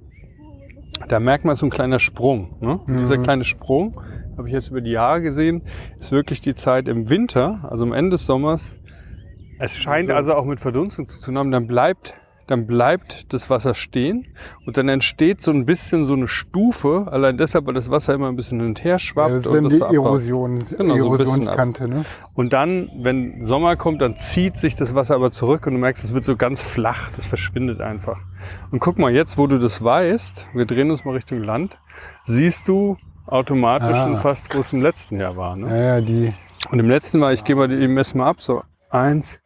da merkt man so ein kleiner Sprung. Ne? Und Dieser kleine Sprung, habe ich jetzt über die Jahre gesehen, ist wirklich die Zeit im Winter, also am Ende des Sommers. Es scheint So. also auch mit Verdunstung zu tun haben. Dann bleibt, dann bleibt das Wasser stehen und dann entsteht so ein bisschen so eine Stufe, allein deshalb, weil das Wasser immer ein bisschen hin und her Ja, schwappt. das ist und dann die so. Erosion, Genau, so Erosionskante. Ne? Und dann, wenn Sommer kommt, dann zieht sich das Wasser aber zurück und du merkst, es wird so ganz flach. Das verschwindet einfach. Und guck mal, jetzt, wo du das weißt, wir drehen uns mal Richtung Land, siehst du automatisch Ah. schon fast, wo es im letzten Jahr war. Ne? Ja, ja, die, Und im letzten Mal, ich gehe mal die messen mal ab, so eins,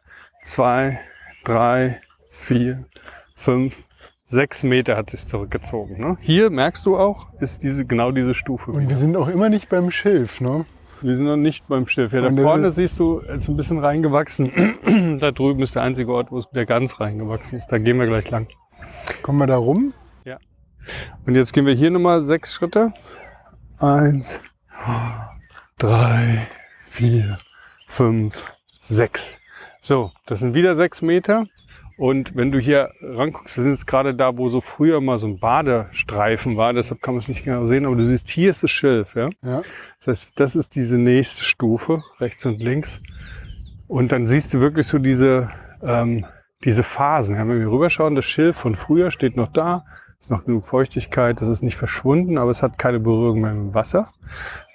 zwei, drei, vier, fünf, sechs Meter hat sich zurückgezogen. Ne? Hier merkst du auch, ist diese genau diese Stufe. und wieder. wir sind auch immer nicht beim Schilf. Ne? Wir sind noch nicht beim Schilf. Ja, da Und vorne siehst du, ist ein bisschen reingewachsen. da drüben ist der einzige Ort, wo es wieder ganz reingewachsen ist. Da gehen wir gleich lang. Kommen wir da rum? Und jetzt gehen wir hier nochmal sechs Schritte. Eins, drei, vier, fünf, sechs. So, das sind wieder sechs Meter. Und wenn du hier ranguckst, wir sind jetzt gerade da, wo so früher mal so ein Badestreifen war, deshalb kann man es nicht genau sehen, aber du siehst, hier ist das Schilf, ja. Ja. Das heißt, das ist diese nächste Stufe, rechts und links. Und dann siehst du wirklich so diese, ähm, diese Phasen. Ja, wenn wir rüberschauen, das Schilf von früher steht noch da, ist noch genug Feuchtigkeit, das ist nicht verschwunden, aber es hat keine Berührung mehr mit dem Wasser.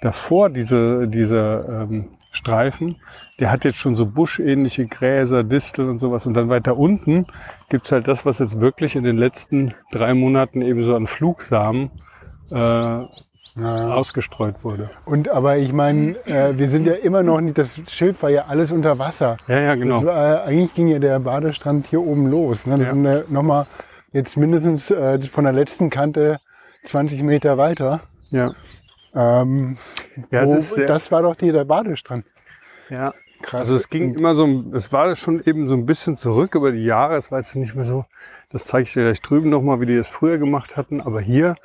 Davor diese, diese ähm, Streifen, der hat jetzt schon so buschähnliche Gräser, Disteln und sowas. Und dann weiter unten gibt's halt das, was jetzt wirklich in den letzten drei Monaten eben so an Flugsamen äh, ja. ausgestreut wurde. Und aber ich meine, äh, wir sind ja immer noch nicht, das Schilf war ja alles unter Wasser. Ja, ja, genau. War, eigentlich ging ja der Badestrand hier oben los. Ne? Ja. ja nochmal jetzt mindestens äh, von der letzten Kante 20 Meter weiter. Ja. Ähm, Ja, wo, das war doch hier der Badestrand. Ja. Krass. Also es ging immer so, es war schon eben so ein bisschen zurück über die Jahre. Es war jetzt nicht mehr so, das zeige ich dir gleich drüben nochmal, wie die es früher gemacht hatten. Aber hier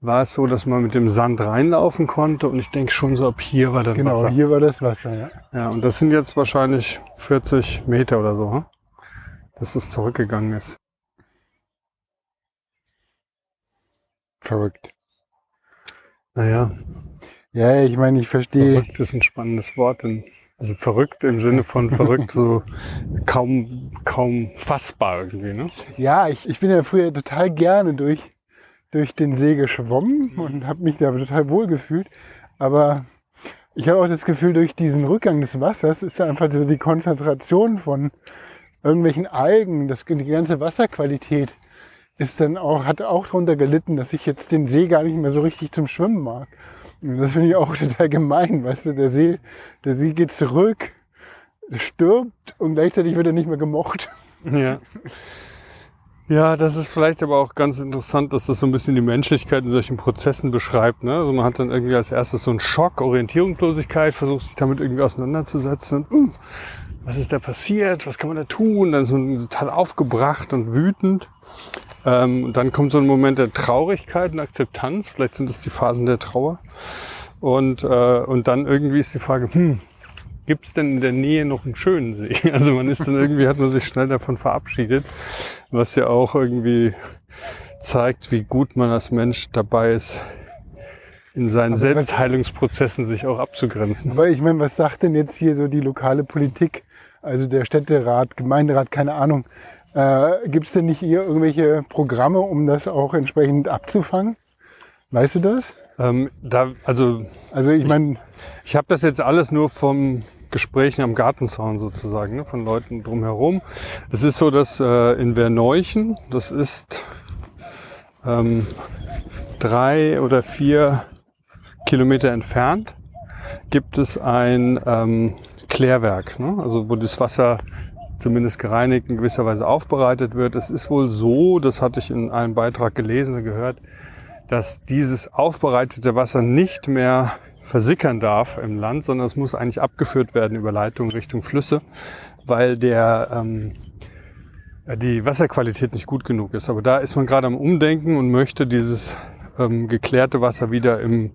war es so, dass man mit dem Sand reinlaufen konnte. Und ich denke schon so, ab hier war dann Genau, Wasser. hier war das Wasser, ja. Ja, und das sind jetzt wahrscheinlich 40 Meter oder so, hm? dass es zurückgegangen ist. Verrückt. Naja, Ja, ich meine, ich verstehe. verrückt ist ein spannendes Wort. denn- Also verrückt im Sinne von verrückt, so kaum, kaum fassbar irgendwie, ne? Ja, ich, ich bin ja früher total gerne durch, durch den See geschwommen und habe mich da total wohl gefühlt. Aber ich habe auch das Gefühl, durch diesen Rückgang des Wassers ist da einfach so die Konzentration von irgendwelchen Algen, das, die ganze Wasserqualität ist dann auch, hat auch darunter gelitten, dass ich jetzt den See gar nicht mehr so richtig zum Schwimmen mag. Das finde ich auch total gemein, weißt du, der See, der See geht zurück, stirbt und gleichzeitig wird er nicht mehr gemocht. Ja. Ja, das ist vielleicht aber auch ganz interessant, dass das so ein bisschen die Menschlichkeit in solchen Prozessen beschreibt. Ne? Also man hat dann irgendwie als erstes so einen Schock, Orientierungslosigkeit, versucht sich damit irgendwie auseinanderzusetzen. Und, uh, was ist da passiert? Was kann man da tun? Dann ist man total aufgebracht und wütend. Ähm, dann kommt so ein Moment der Traurigkeit und Akzeptanz. Vielleicht sind es die Phasen der Trauer. Und, äh, und dann irgendwie ist die Frage, hm, gibt es denn in der Nähe noch einen schönen See? Also man ist dann irgendwie, hat man sich schnell davon verabschiedet, was ja auch irgendwie zeigt, wie gut man als Mensch dabei ist, in seinen was- Selbstheilungsprozessen sich auch abzugrenzen. Aber ich meine, was sagt denn jetzt hier so die lokale Politik? Also der Städterat, Gemeinderat, keine Ahnung. Äh, Gibt es denn nicht hier irgendwelche Programme, um das auch entsprechend abzufangen? Weißt du das? Ähm, da, also Also ich meine, Ich habe das jetzt alles nur vom Gesprächen am Gartenzaun sozusagen, ne, von Leuten drumherum. Es ist so, dass äh, in Verneuchen, das ist ähm, drei oder vier Kilometer entfernt, gibt es ein ähm, Klärwerk, ne? also wo das Wasser zumindest gereinigt in gewisser Weise aufbereitet wird. Es ist wohl so, das hatte ich in einem Beitrag gelesen und gehört, dass dieses aufbereitete Wasser nicht mehr versickern darf im Land, sondern es muss eigentlich abgeführt werden über Leitungen Richtung Flüsse, weil der ähm, die Wasserqualität nicht gut genug ist. Aber da ist man gerade am Umdenken und möchte dieses ähm, geklärte Wasser wieder im,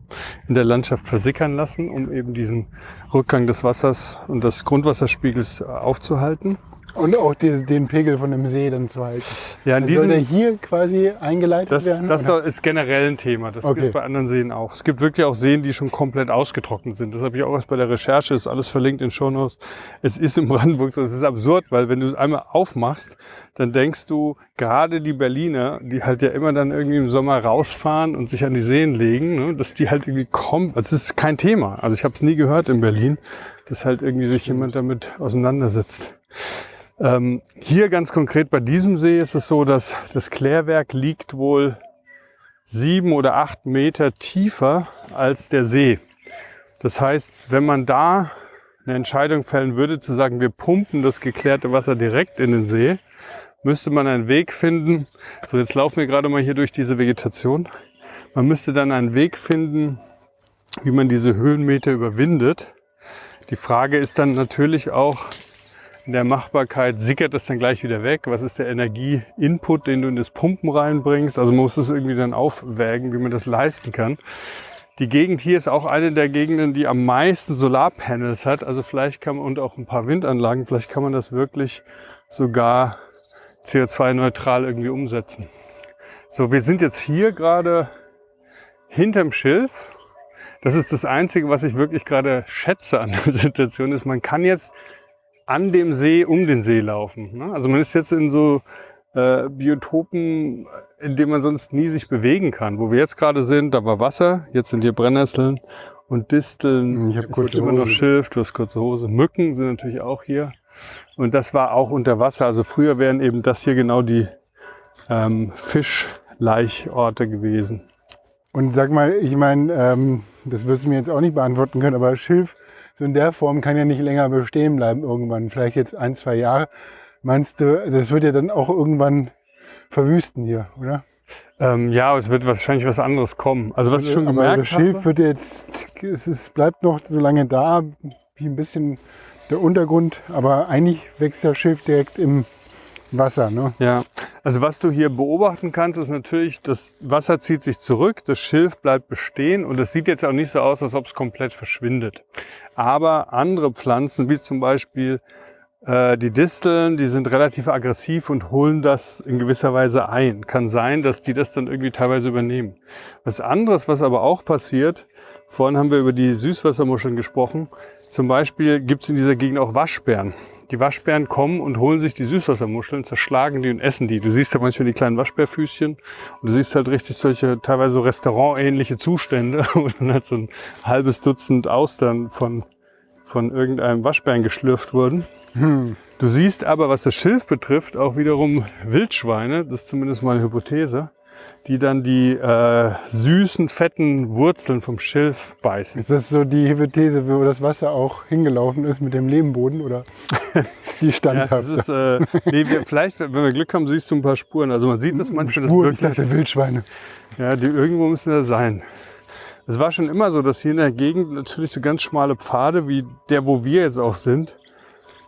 in der Landschaft versickern lassen, um eben diesen Rückgang des Wassers und des Grundwasserspiegels aufzuhalten. Und auch die, den Pegel von dem See dann zu halten. Ja, in Also soll der diesem, hier quasi eingeleitet Das, werden? das oder? ist generell ein Thema. Das Okay. ist bei anderen Seen auch. Es gibt wirklich auch Seen, die schon komplett ausgetrocknet sind. Das habe ich auch erst bei der Recherche, ist alles verlinkt in Shownotes. Es ist in Brandenburg so, es ist absurd, weil wenn du es einmal aufmachst, dann denkst du, gerade die Berliner, die halt ja immer dann irgendwie im Sommer rausfahren und sich an die Seen legen, ne, dass die halt irgendwie kommen. Also es ist kein Thema. Also ich habe es nie gehört in Berlin, dass halt irgendwie sich jemand damit auseinandersetzt. Ähm, hier ganz konkret bei diesem See ist es so, dass das Klärwerk liegt wohl sieben oder acht Meter tiefer als der See. Das heißt, wenn man da eine Entscheidung fällen würde, zu sagen, wir pumpen das geklärte Wasser direkt in den See, müsste man einen Weg finden. So, jetzt laufen wir gerade mal hier durch diese Vegetation. Man müsste dann einen Weg finden, wie man diese Höhenmeter überwindet. Die Frage ist dann natürlich auch in der Machbarkeit, sickert das dann gleich wieder weg? Was ist der Energieinput, den du in das Pumpen reinbringst? Also man muss es irgendwie dann aufwägen, wie man das leisten kann. Die Gegend hier ist auch eine der Gegenden, die am meisten Solarpanels hat. Also vielleicht kann man, und auch ein paar Windanlagen, vielleicht kann man das wirklich sogar CO2-neutral irgendwie umsetzen. So, wir sind jetzt hier gerade hinterm Schilf. Das ist das Einzige, was ich wirklich gerade schätze an der Situation, ist, man kann jetzt an dem See um den See laufen. Ne? Also man ist jetzt in so äh, Biotopen, in denen man sonst nie sich bewegen kann. Wo wir jetzt gerade sind, da war Wasser, jetzt sind hier Brennnesseln und Disteln. Ich habe ist immer noch. Schilf, du hast kurze Hose. Mücken sind natürlich auch hier. Und das war auch unter Wasser. Also früher wären eben das hier genau die ähm, Fischlaichorte gewesen. Und sag mal, ich meine, ähm, das wirst du mir jetzt auch nicht beantworten können, aber Schilf so in der Form kann ja nicht länger bestehen bleiben irgendwann. Vielleicht jetzt ein, zwei Jahre. Meinst du, das wird ja dann auch irgendwann verwüsten hier, oder? Ähm, ja, es wird wahrscheinlich was anderes kommen. Also was ich schon gemerkt das Schilf habe, wird jetzt, es ist, bleibt noch so lange da, wie ein bisschen der Untergrund, aber eigentlich wächst das Schilf direkt im Wasser. Ne? Ja, also was du hier beobachten kannst, ist natürlich, das Wasser zieht sich zurück, das Schilf bleibt bestehen und es sieht jetzt auch nicht so aus, als ob es komplett verschwindet. Aber andere Pflanzen, wie zum Beispiel äh, die Disteln, die sind relativ aggressiv und holen das in gewisser Weise ein. Kann sein, dass die das dann irgendwie teilweise übernehmen. Was anderes, was aber auch passiert, vorhin haben wir über die Süßwassermuscheln gesprochen, zum Beispiel gibt es in dieser Gegend auch Waschbären. Die Waschbären kommen und holen sich die Süßwassermuscheln, zerschlagen die und essen die. Du siehst ja manchmal die kleinen Waschbärfüßchen und du siehst halt richtig solche teilweise so restaurantähnliche Zustände, wo dann halt so ein halbes Dutzend Austern von, von irgendeinem Waschbären geschlürft wurden. Du siehst aber, was das Schilf betrifft, auch wiederum Wildschweine, das ist zumindest mal eine Hypothese, die dann die äh, süßen, fetten Wurzeln vom Schilf beißen. Ist das so die Hypothese, wo das Wasser auch hingelaufen ist mit dem Lehmboden oder ist die Ja, standhaft? das ist, äh, nee, wir, vielleicht, wenn wir Glück haben, siehst du ein paar Spuren. Also man sieht das manchmal, Spuren, das ich wirklich, dachte Wildschweine. ja, die irgendwo müssen da sein. Es war schon immer so, dass hier in der Gegend natürlich so ganz schmale Pfade, wie der, wo wir jetzt auch sind,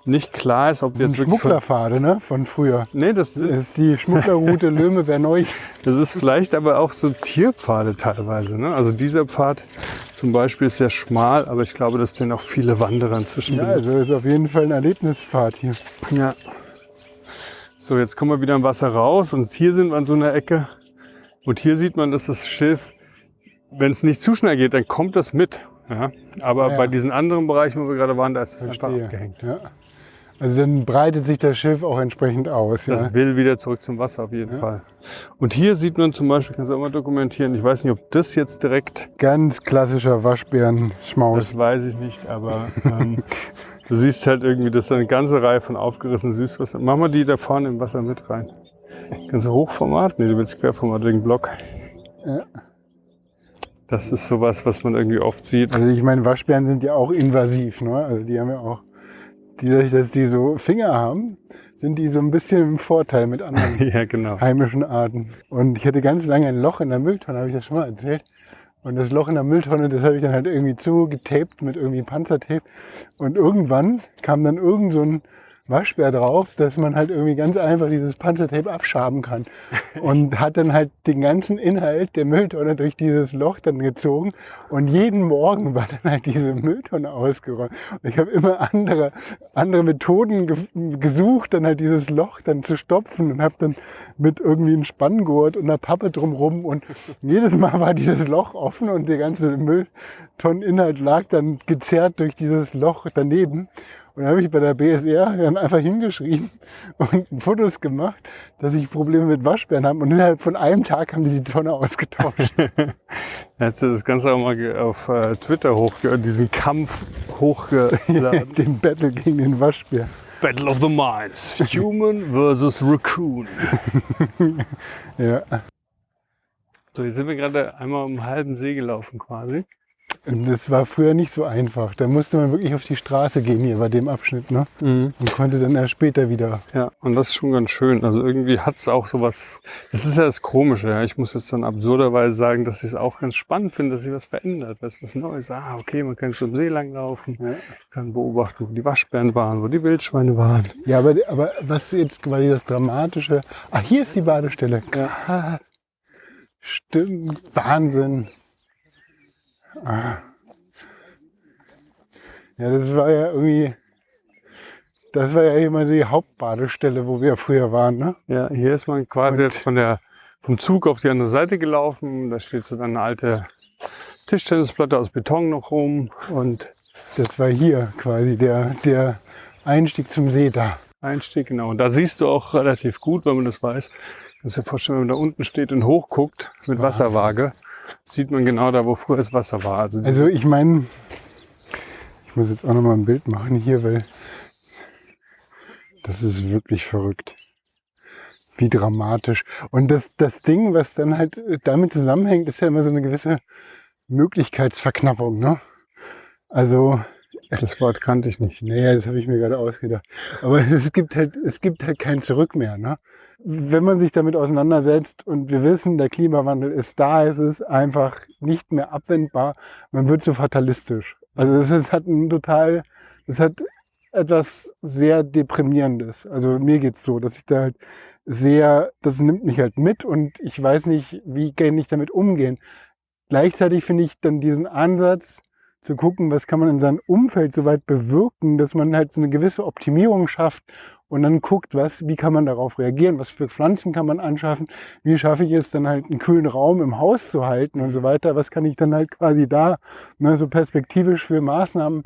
nicht klar ist, ob Ein jetzt wirklich Schmugglerpfade ne? von früher. Nee, das, Das ist die Schmugglerroute Löhme neu. das ist vielleicht aber auch so Tierpfade teilweise. Ne? Also dieser Pfad zum Beispiel ist sehr schmal, aber ich glaube, dass den auch viele Wanderer inzwischen Ja, benutzen. also ist auf jeden Fall ein Erlebnispfad hier. Ja. So, jetzt kommen wir wieder im Wasser raus und hier sind wir an so einer Ecke. Und hier sieht man, dass das Schilf, wenn es nicht zu schnell geht, dann kommt das mit. Ja? Aber Ja. bei diesen anderen Bereichen, wo wir gerade waren, da ist es einfach abgehängt. Ja. Also dann breitet sich das Schilf auch entsprechend aus. Ja. Das will wieder zurück zum Wasser auf jeden Fall. Und hier sieht man zum Beispiel, kannst du auch mal dokumentieren, ich weiß nicht, ob das jetzt direkt, Ganz klassischer Waschbärenschmaus. das weiß ich nicht, aber ähm, du siehst halt irgendwie, dass da eine ganze Reihe von aufgerissenen Süßwasser. Mach mal die da vorne im Wasser mit rein. Kannst du Hochformat? Nee, du willst Querformat wegen Block. Ja. Das ist sowas, was man irgendwie oft sieht. Also ich meine, Waschbären sind ja auch invasiv. Ne? Also die haben ja auch, die, dadurch, dass die so Finger haben, sind die so ein bisschen im Vorteil mit anderen ja, genau. heimischen Arten. Und ich hatte ganz lange ein Loch in der Mülltonne, habe ich das schon mal erzählt. Und das Loch in der Mülltonne, das habe ich dann halt irgendwie zugetaped mit irgendwie Panzertape. Und irgendwann kam dann irgend so ein Waschbär drauf, dass man halt irgendwie ganz einfach dieses Panzertape abschaben kann. Und hat dann halt den ganzen Inhalt der Mülltonne durch dieses Loch dann gezogen. Und jeden Morgen war dann halt diese Mülltonne ausgeräumt. Und ich habe immer andere, andere Methoden ge gesucht, dann halt dieses Loch dann zu stopfen und habe dann mit irgendwie einem Spanngurt und einer Pappe drumrum und jedes Mal war dieses Loch offen und der ganze Mülltonneninhalt lag dann gezerrt durch dieses Loch daneben. Und dann habe ich bei der BSR dann einfach hingeschrieben und Fotos gemacht, dass ich Probleme mit Waschbären habe. Und innerhalb von einem Tag haben die die Tonne ausgetauscht. Hättest du das Ganze auch mal auf äh, Twitter hochge diesen Kampf hochgeladen. den Battle gegen den Waschbär. Battle of the Minds. Human versus Raccoon. Ja. So, jetzt sind wir gerade einmal um einen halben See gelaufen quasi. Und das war früher nicht so einfach. Da musste man wirklich auf die Straße gehen hier bei dem Abschnitt, ne? Mhm. Und konnte dann erst später wieder. Ja, und das ist schon ganz schön. Also irgendwie hat's auch sowas, das ist ja das Komische. Ja. Ich muss jetzt dann absurderweise sagen, dass ich es auch ganz spannend finde, dass sich was verändert, was was Neues. Ah, okay, man kann zum See langlaufen, Ja. kann beobachten, wo die Waschbären waren, wo die Wildschweine waren. Ja, aber, aber was jetzt quasi das Dramatische. Ah, hier ist die Badestelle. Krass. Stimmt. Wahnsinn. Ah. Ja, das war ja irgendwie. Das war ja immer die Hauptbadestelle, wo wir früher waren, ne? Ja, hier ist man quasi Und- jetzt von der, vom Zug auf die andere Seite gelaufen. Da steht so dann eine alte Tischtennisplatte aus Beton noch rum und Das war hier quasi der, der Einstieg zum See da. Einstieg, genau. Und da siehst du auch relativ gut, wenn man das weiß. Kannst dir vorstellen, wenn man da unten steht und hochguckt mit Wasserwaage, sieht man genau da, wo früher das Wasser war. Also, Also ich meine, ich muss jetzt auch noch mal ein Bild machen hier, weil das ist wirklich verrückt. Wie dramatisch. Und das, das Ding, was dann halt damit zusammenhängt, ist ja immer so eine gewisse Möglichkeitsverknappung. Ne? Also, das Wort kannte ich nicht. naja, das habe ich mir gerade ausgedacht. Aber es gibt halt, es gibt halt kein Zurück mehr. Ne? Wenn man sich damit auseinandersetzt und wir wissen, der Klimawandel ist da, es ist einfach nicht mehr abwendbar, man wird so fatalistisch. Also das ist, hat ein total, das hat etwas sehr deprimierendes. Also mir geht's so, dass ich da halt sehr, das nimmt mich halt mit und ich weiß nicht, wie kann ich damit umgehen. Gleichzeitig finde ich dann diesen Ansatz zu gucken, was kann man in seinem Umfeld so weit bewirken, dass man halt so eine gewisse Optimierung schafft und dann guckt, was, wie kann man darauf reagieren, was für Pflanzen kann man anschaffen, wie schaffe ich es dann halt einen kühlen Raum im Haus zu halten und so weiter, was kann ich dann halt quasi da, ne, so perspektivisch für Maßnahmen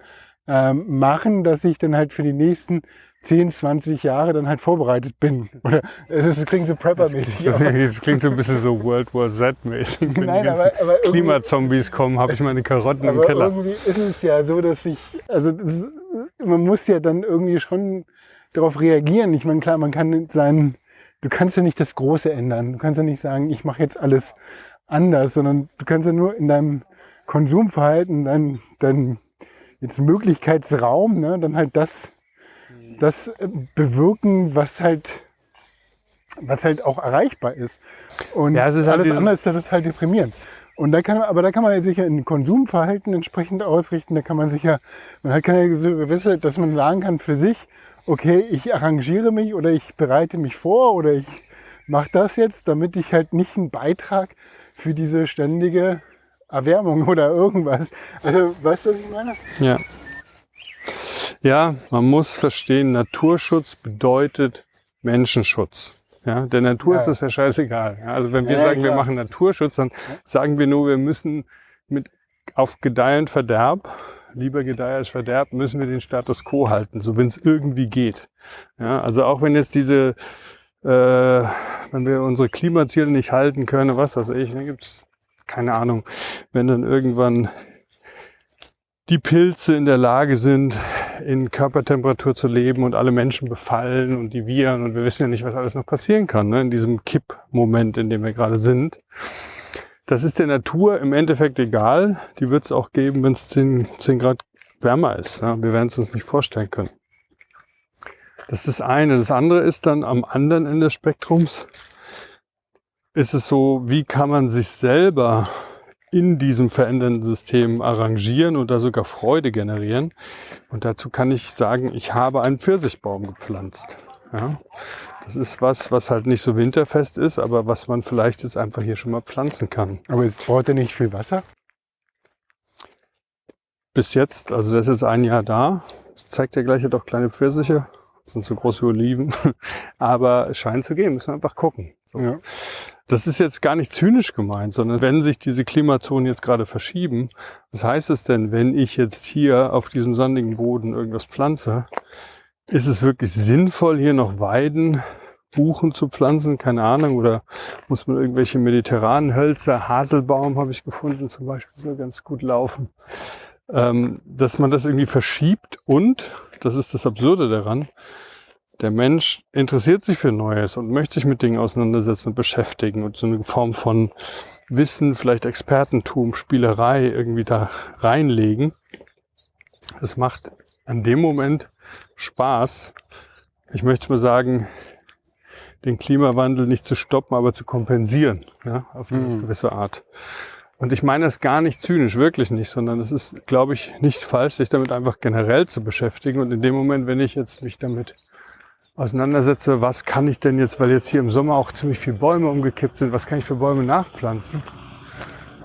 ähm, machen, dass ich dann halt für die nächsten 10, 20 Jahre dann halt vorbereitet bin. Oder es, ist, es klingt so Prepper-mäßig. aber- Das klingt so ein bisschen so World War Z-mäßig. Wenn Nein, die ganzen aber, aber Klimazombies kommen, habe ich meine Karotten im Aber Keller. irgendwie ist es ja so, dass ich, also das, ist- man muss ja dann irgendwie schon darauf reagieren. Ich meine, klar, man kann sein, du kannst ja nicht das Große ändern. Du kannst ja nicht sagen, ich mache jetzt alles anders, sondern du kannst ja nur in deinem Konsumverhalten, dein, dein jetzt Möglichkeitsraum, ne, dann halt das, das äh, bewirken, was halt was halt auch erreichbar ist. Und Ja, es ist halt alles andere ist ja total deprimierend. Und da kann aber da kann man sich ja in Konsumverhalten entsprechend ausrichten. Da kann man sich ja, man hat keine so gewisse, dass man sagen kann für sich, okay, ich arrangiere mich oder ich bereite mich vor oder ich mache das jetzt, damit ich halt nicht einen Beitrag für diese ständige Erwärmung oder irgendwas. Also, weißt du, was ich meine? Ja. Ja, man muss verstehen, Naturschutz bedeutet Menschenschutz. Ja, der Natur Ja. ist es ja scheißegal. Also wenn wir Ja, sagen, wir klar. machen Naturschutz, dann sagen wir nur, wir müssen mit auf Gedeih und Verderb, lieber Gedeih als Verderb, müssen wir den Status quo halten, so wenn es irgendwie geht. Ja, also auch wenn jetzt diese, äh, wenn wir unsere Klimaziele nicht halten können, was weiß ich, dann gibt's keine Ahnung, wenn dann irgendwann die Pilze in der Lage sind, in Körpertemperatur zu leben und alle Menschen befallen und die Viren und wir wissen ja nicht, was alles noch passieren kann, ne, in diesem Kippmoment, in dem wir gerade sind. Das ist der Natur im Endeffekt egal. Die wird es auch geben, wenn es 10, 10 Grad wärmer ist. Ja. Wir werden es uns nicht vorstellen können. Das ist das eine. Das andere ist dann am anderen Ende des Spektrums, ist es so, wie kann man sich selber in diesem verändernden System arrangieren und da sogar Freude generieren. Und dazu kann ich sagen, ich habe einen Pfirsichbaum gepflanzt. Ja, das ist was, was halt nicht so winterfest ist, aber was man vielleicht jetzt einfach hier schon mal pflanzen kann. Aber es braucht ja nicht viel Wasser. Bis jetzt, also der ist jetzt ein Jahr da. Das zeigt ja gleich, er auch kleine Pfirsiche. Das sind so große Oliven. Aber es scheint zu gehen, müssen wir einfach gucken. So. Ja. Das ist jetzt gar nicht zynisch gemeint, sondern wenn sich diese Klimazonen jetzt gerade verschieben, was heißt es denn, wenn ich jetzt hier auf diesem sandigen Boden irgendwas pflanze? Ist es wirklich sinnvoll, hier noch Weiden, Buchen zu pflanzen? Keine Ahnung. Oder muss man irgendwelche mediterranen Hölzer, Haselbaum habe ich gefunden zum Beispiel, soll ganz gut laufen. Ähm, dass man das irgendwie verschiebt und, das ist das Absurde daran, der Mensch interessiert sich für Neues und möchte sich mit Dingen auseinandersetzen und beschäftigen und so eine Form von Wissen, vielleicht Expertentum, Spielerei irgendwie da reinlegen. Es macht an dem Moment Spaß. Ich möchte mal sagen, den Klimawandel nicht zu stoppen, aber zu kompensieren, ja, auf eine Mhm. gewisse Art. Und ich meine das gar nicht zynisch, wirklich nicht, sondern es ist, glaube ich, nicht falsch, sich damit einfach generell zu beschäftigen. Und in dem Moment, wenn ich jetzt mich damit auseinandersetze, was kann ich denn jetzt, weil jetzt hier im Sommer auch ziemlich viele Bäume umgekippt sind, was kann ich für Bäume nachpflanzen,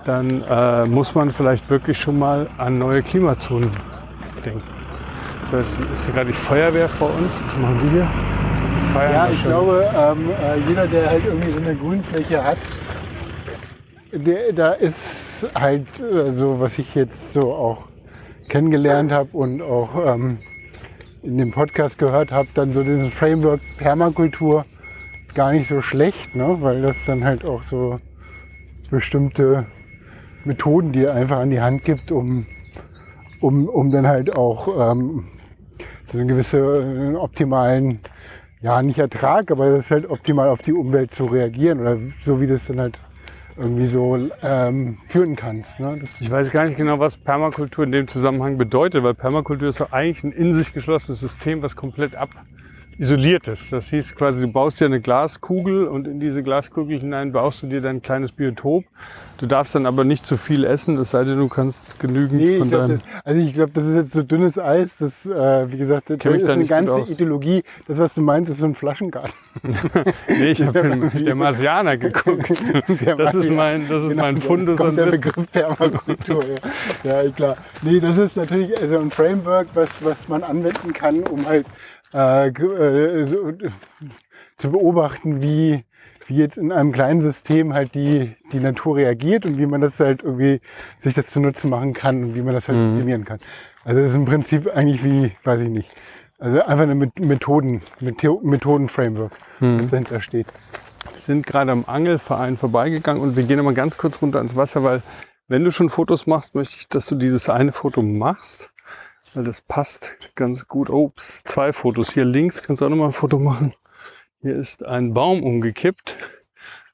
dann äh, muss man vielleicht wirklich schon mal an neue Klimazonen denken. So, jetzt ist hier gerade die Feuerwehr vor uns. Was machen die hier? Feiern Ja, ich schon. glaube, ähm, äh, jeder, der halt irgendwie so eine Grünfläche hat, der, da ist halt äh, so, was ich jetzt so auch kennengelernt habe und auch ähm, in dem Podcast gehört habe, dann so dieses Framework Permakultur gar nicht so schlecht, ne? weil das dann halt auch so bestimmte Methoden dir einfach an die Hand gibt, um, um, um dann halt auch ähm, so einen gewissen optimalen ja, nicht Ertrag, aber das ist halt optimal auf die Umwelt zu reagieren oder so wie das dann halt irgendwie so ähm, führen kannst. Ne? Ich weiß gar nicht genau, was Permakultur in dem Zusammenhang bedeutet, weil Permakultur ist doch eigentlich ein in sich geschlossenes System, was komplett abisoliert ist. Das hieß quasi, du baust dir eine Glaskugel und in diese Glaskugel hinein baust du dir dein kleines Biotop. Du darfst dann aber nicht zu viel essen, es sei denn, du kannst genügend nee, von deinem... das, also ich glaube, das ist jetzt so dünnes Eis, das, äh, wie gesagt, das Kenn ist da eine ganze. Ideologie. Das, was du meinst, ist so ein Flaschengarten. Nee, ich habe den, der Marsianer geguckt. Der Das ist mein, das ist Genau, mein Fundus kommt der. Begriff Permakultur. ja. ja, klar. Nee, das ist natürlich also ein Framework, was, was man anwenden kann, um halt äh, äh, so, zu beobachten, wie, wie jetzt in einem kleinen System halt die, die Natur reagiert und wie man das halt irgendwie sich das zunutze machen kann und wie man das halt Mhm. optimieren kann. Also das ist im Prinzip eigentlich wie, weiß ich nicht, also einfach eine Met- Methoden, Metho- Methoden-Framework, Mhm. das dahinter steht. Wir sind gerade am Angelverein vorbeigegangen und wir gehen nochmal ganz kurz runter ins Wasser, weil wenn du schon Fotos machst, möchte ich, dass du dieses eine Foto machst, weil das passt ganz gut. Ups, zwei Fotos. Hier links kannst du auch nochmal ein Foto machen. Hier ist ein Baum umgekippt.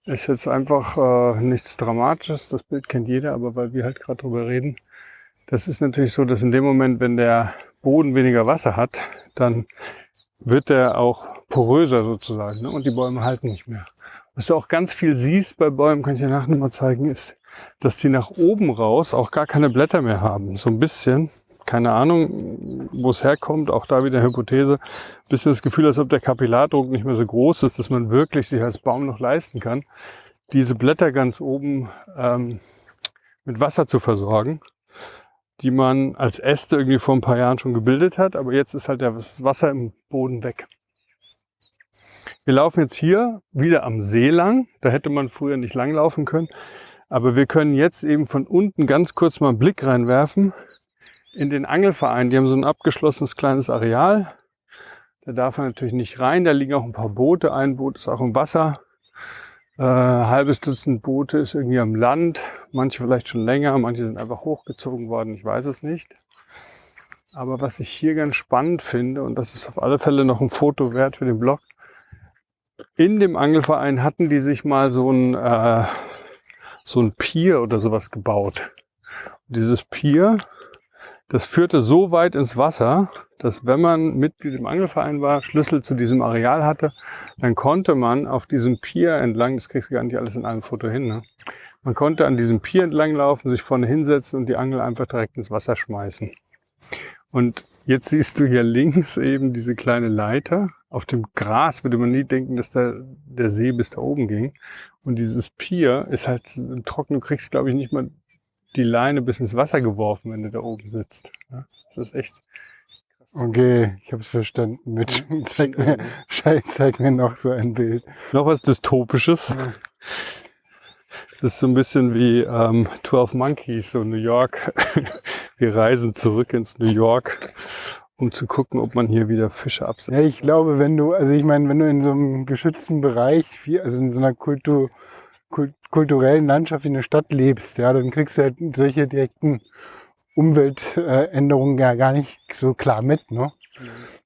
Ist jetzt einfach äh, nichts Dramatisches. Das Bild kennt jeder, aber weil wir halt gerade drüber reden. Das ist natürlich so, dass in dem Moment, wenn der Boden weniger Wasser hat, dann wird der auch poröser sozusagen ne? und die Bäume halten nicht mehr. Was du auch ganz viel siehst bei Bäumen, kann ich dir nachher nochmal zeigen, ist, dass die nach oben raus auch gar keine Blätter mehr haben. So ein bisschen, keine Ahnung, wo es herkommt, auch da wieder Hypothese, ein bisschen das Gefühl, als ob der Kapillardruck nicht mehr so groß ist, dass man wirklich sich als Baum noch leisten kann, diese Blätter ganz oben ähm, mit Wasser zu versorgen, die man als Äste irgendwie vor ein paar Jahren schon gebildet hat, aber jetzt ist halt das Wasser im Boden weg. Wir laufen jetzt hier wieder am See lang. Da hätte man früher nicht lang laufen können. Aber wir können jetzt eben von unten ganz kurz mal einen Blick reinwerfen in den Angelverein. Die haben so ein abgeschlossenes kleines Areal. Da darf man natürlich nicht rein. Da liegen auch ein paar Boote. Ein Boot ist auch im Wasser. Äh, halbes Dutzend Boote ist irgendwie am Land. Manche vielleicht schon länger. Manche sind einfach hochgezogen worden. Ich weiß es nicht. Aber was ich hier ganz spannend finde, und das ist auf alle Fälle noch ein Foto wert für den Blog, in dem Angelverein hatten die sich mal so ein, äh, so ein Pier oder sowas gebaut. Und dieses Pier, das führte so weit ins Wasser, dass wenn man Mitglied im Angelverein war, Schlüssel zu diesem Areal hatte, dann konnte man auf diesem Pier entlang, das kriegst du gar nicht alles in einem Foto hin, ne? man konnte an diesem Pier entlang laufen, sich vorne hinsetzen und die Angel einfach direkt ins Wasser schmeißen. Und jetzt siehst du hier links eben diese kleine Leiter. Auf dem Gras würde man nie denken, dass der, der See bis da oben ging. Und dieses Pier ist halt trocken. Du kriegst, glaube ich, nicht mal die Leine bis ins Wasser geworfen, wenn du da oben sitzt. Ja, das ist echt. Okay, ich habe es verstanden. Mit, zeig, mir, zeig mir noch so ein Bild. Noch was Dystopisches. Ja. Es ist so ein bisschen wie ähm, 12 Monkeys, so New York. Wir reisen zurück ins New York, um zu gucken, ob man hier wieder Fische absetzt. Ja, ich glaube, wenn du, also ich meine, wenn du in so einem geschützten Bereich, also in so einer Kultur, kult, kulturellen Landschaft wie eine Stadt lebst, ja, dann kriegst du halt solche direkten Umweltänderungen ja gar nicht so klar mit, ne?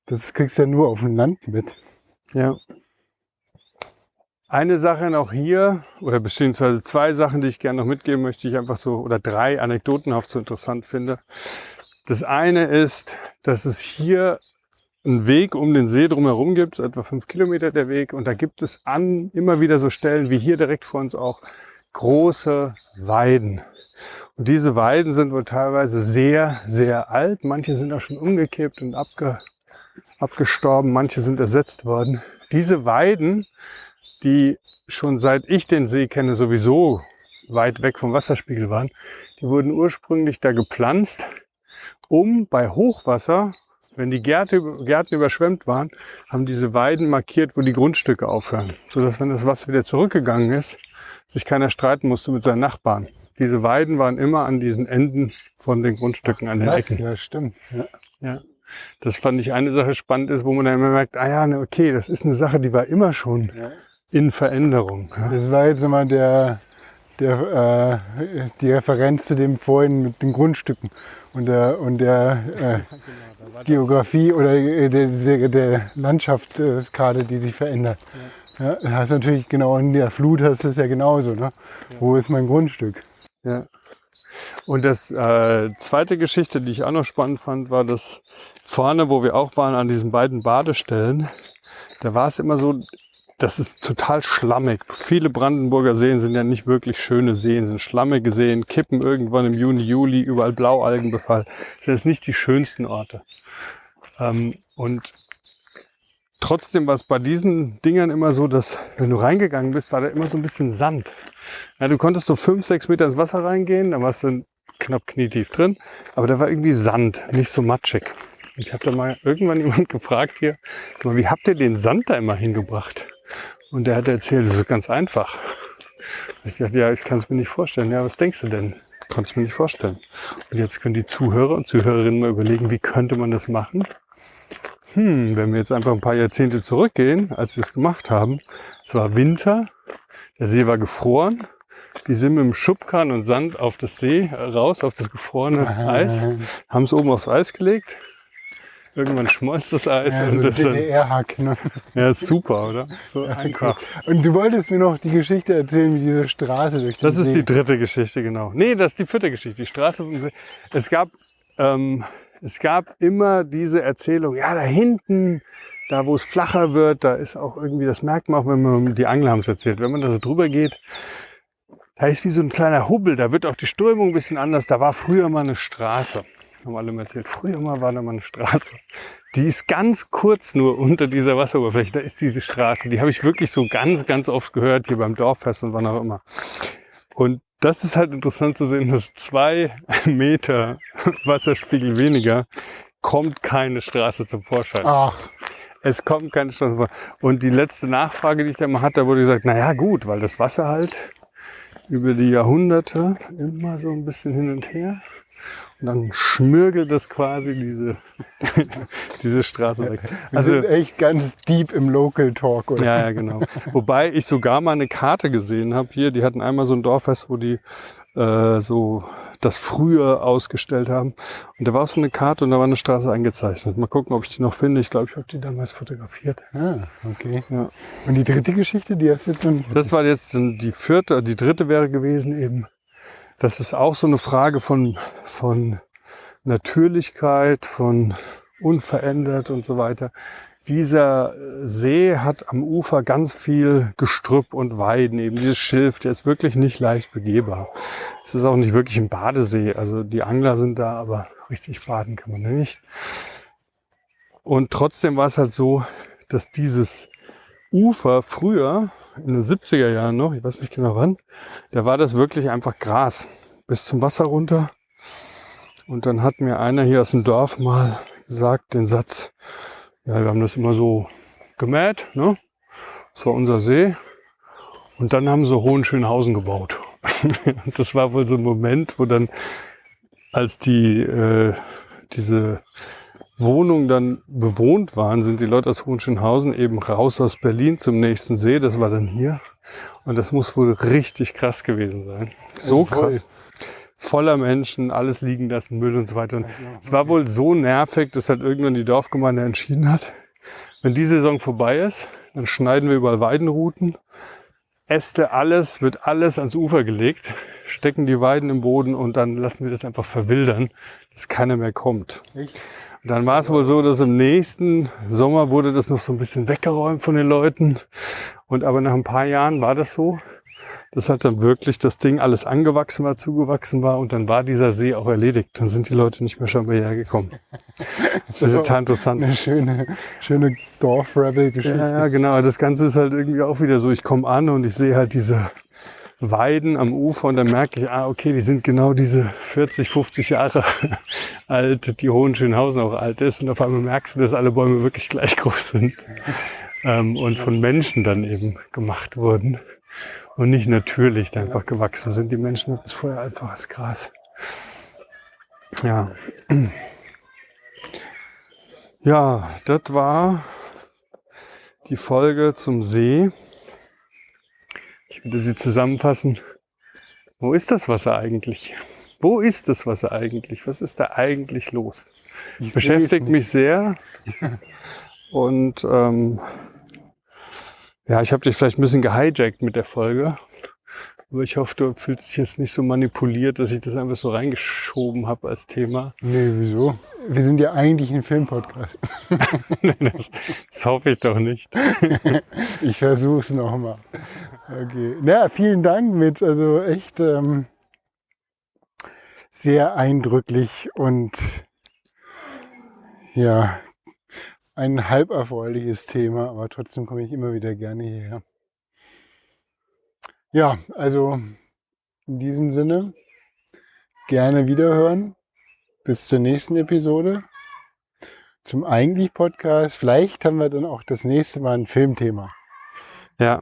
Das kriegst du ja nur auf dem Land mit. Ja. Eine Sache noch hier, oder beziehungsweise zwei Sachen, die ich gerne noch mitgeben möchte, die ich einfach so, oder drei anekdotenhaft so interessant finde. Das eine ist, dass es hier einen Weg um den See drumherum gibt, etwa fünf Kilometer der Weg. Und da gibt es an immer wieder so Stellen wie hier direkt vor uns auch große Weiden. Und diese Weiden sind wohl teilweise sehr, sehr alt. Manche sind auch schon umgekippt und abge, abgestorben. Manche sind ersetzt worden. Diese Weiden, die schon seit ich den See kenne sowieso weit weg vom Wasserspiegel waren, die wurden ursprünglich da gepflanzt, um bei Hochwasser, wenn die Gärte, Gärten überschwemmt waren, haben diese Weiden markiert, wo die Grundstücke aufhören. Sodass, wenn das Wasser wieder zurückgegangen ist, sich keiner streiten musste mit seinen Nachbarn. Diese Weiden waren immer an diesen Enden von den Grundstücken, an den? Ecken. Ja, stimmt. Ja. Ja. Das fand ich eine Sache spannend ist, wo man dann immer merkt, ah ja, ne, okay, das ist eine Sache, die war immer schon in Veränderung. Ja. Das war jetzt immer der, der, äh, die Referenz zu dem vorhin mit den Grundstücken und der, und der äh, Geografie oder äh, der, der, Landschaftskarte, die sich verändert. Ja. Ja, hast natürlich genau in der Flut hast du es ja genauso. Ne? Wo ist mein Grundstück? Ja. Und das äh, zweite Geschichte, die ich auch noch spannend fand, war, dass vorne, wo wir auch waren, an diesen beiden Badestellen, da war es immer so, das ist total schlammig. Viele Brandenburger Seen sind ja nicht wirklich schöne Seen, sind schlammige Seen, kippen irgendwann im Juni, Juli, überall Blaualgenbefall. Das sind jetzt nicht die schönsten Orte. Ähm, und trotzdem war es bei diesen Dingern immer so, dass wenn du reingegangen bist, war da immer so ein bisschen Sand. Ja, du konntest so fünf, sechs Meter ins Wasser reingehen, da warst du knapp knietief drin, aber da war irgendwie Sand, nicht so matschig. Ich habe da mal irgendwann jemand gefragt hier, wie habt ihr den Sand da immer hingebracht? Und der hat erzählt, das ist ganz einfach. Ich dachte, ja, ich kann es mir nicht vorstellen. Ja, was denkst du denn? Kannst mir nicht vorstellen. Und jetzt können die Zuhörer und Zuhörerinnen mal überlegen, wie könnte man das machen? Hm, wenn wir jetzt einfach ein paar Jahrzehnte zurückgehen, als sie es gemacht haben, es war Winter, der See war gefroren, die sind mit dem Schubkarren und Sand auf das See raus, auf das gefrorene Eis, haben es oben aufs Eis gelegt. Irgendwann schmolz das Eis. Ja, und so DDR-Hack. Ne? ja, super, oder? So einfach. Und du wolltest mir noch die Geschichte erzählen, wie diese Straße durch den Das ist See die dritte Geschichte, genau. Nee, das ist die vierte Geschichte. Die Straße. Es gab, ähm, es gab immer diese Erzählung, ja, da hinten, da wo es flacher wird, da ist auch irgendwie, das merkt man auch, wenn man, die Angler haben es erzählt, wenn man da so drüber geht, da ist wie so ein kleiner Hubbel, da wird auch die Strömung ein bisschen anders. Da war früher mal eine Straße. Haben alle mal erzählt. Früher mal war da mal eine Straße. Die ist ganz kurz nur unter dieser Wasseroberfläche. Da ist diese Straße. Die habe ich wirklich so ganz, ganz oft gehört hier beim Dorffest und wann auch immer. Und das ist halt interessant zu sehen, dass zwei Meter Wasserspiegel weniger kommt keine Straße zum Vorschein. Ach, Es kommt keine Straße vor. Und die letzte Nachfrage, die ich da mal hatte, da wurde gesagt, na ja, gut, weil das Wasser halt über die Jahrhunderte immer so ein bisschen hin und her. Und dann schmürgelt das quasi diese, diese Straße weg. wir Also, sind echt ganz deep im Local Talk, oder? ja, ja, genau. Wobei ich sogar mal eine Karte gesehen habe hier. Die hatten einmal so ein Dorffest, wo die äh, so das früher ausgestellt haben. Und da war auch so eine Karte und da war eine Straße eingezeichnet. Mal gucken, ob ich die noch finde. Ich glaube, ich habe die damals fotografiert. Ah, okay. Ja. Und die dritte Geschichte, die hast du jetzt noch nicht. Das war jetzt die vierte, die dritte wäre gewesen eben. Das ist auch so eine Frage von, von Natürlichkeit, von unverändert und so weiter. Dieser See hat am Ufer ganz viel Gestrüpp und Weiden, eben dieses Schilf, der ist wirklich nicht leicht begehbar. Es ist auch nicht wirklich ein Badesee, also die Angler sind da, aber richtig baden kann man da nicht. Und trotzdem war es halt so, dass dieses Ufer früher, in den 70er Jahren noch, ich weiß nicht genau wann, da war das wirklich einfach Gras bis zum Wasser runter. Und dann hat mir einer hier aus dem Dorf mal gesagt, den Satz, ja, wir haben das immer so gemäht, ne? Das war unser See. Und dann haben sie Hohenschönhausen gebaut. Das war wohl so ein Moment, wo dann, als die, äh, diese Wohnungen dann bewohnt waren, sind die Leute aus Hohenschönhausen eben raus aus Berlin zum nächsten See. Das war dann hier. Und das muss wohl richtig krass gewesen sein. So krass. Voller Menschen, alles liegen lassen, Müll und so weiter. Und es war wohl so nervig, dass halt irgendwann die Dorfgemeinde entschieden hat, wenn die Saison vorbei ist, dann schneiden wir überall Weidenrouten, Äste, alles, wird alles ans Ufer gelegt, stecken die Weiden im Boden und dann lassen wir das einfach verwildern, dass keiner mehr kommt. Echt? Und dann war es wohl so, dass im nächsten Sommer wurde das noch so ein bisschen weggeräumt von den Leuten. Und aber nach ein paar Jahren war das so, dass halt dann wirklich das Ding alles angewachsen war, zugewachsen war und dann war dieser See auch erledigt. Dann sind die Leute nicht mehr schon hierher gekommen. Das ist total interessant. Eine schöne, schöne Dorf-Rebel-Geschichte. Ja, ja, genau. Das Ganze ist halt irgendwie auch wieder so. Ich komme an und ich sehe halt diese Weiden am Ufer und dann merke ich, ah, okay, die sind genau diese 40, 50 Jahre alt, die Hohenschönhausen auch alt ist. Und auf einmal merkst du, dass alle Bäume wirklich gleich groß sind ähm, und von Menschen dann eben gemacht wurden und nicht natürlich einfach gewachsen sind. Die Menschen hatten es vorher einfach als Gras. Ja. Ja, das war die Folge zum See. Ich würde sie zusammenfassen. Wo ist das Wasser eigentlich? Wo ist das Wasser eigentlich? Was ist da eigentlich los? Ich Beschäftigt mich sehr. Und ähm, ja, ich habe dich vielleicht ein bisschen gehijackt mit der Folge. Aber ich hoffe, du fühlst dich jetzt nicht so manipuliert, dass ich das einfach so reingeschoben habe als Thema. Nee, wieso? Wir sind ja eigentlich ein Filmpodcast. das, das hoffe ich doch nicht. Ich versuche es nochmal. Okay. Na, vielen Dank mit. Also echt ähm, sehr eindrücklich und ja, ein halb erfreuliches Thema, aber trotzdem komme ich immer wieder gerne hierher. Ja, also in diesem Sinne gerne wiederhören. Bis zur nächsten Episode. Zum eigentlich Podcast. Vielleicht haben wir dann auch das nächste Mal ein Filmthema. Ja.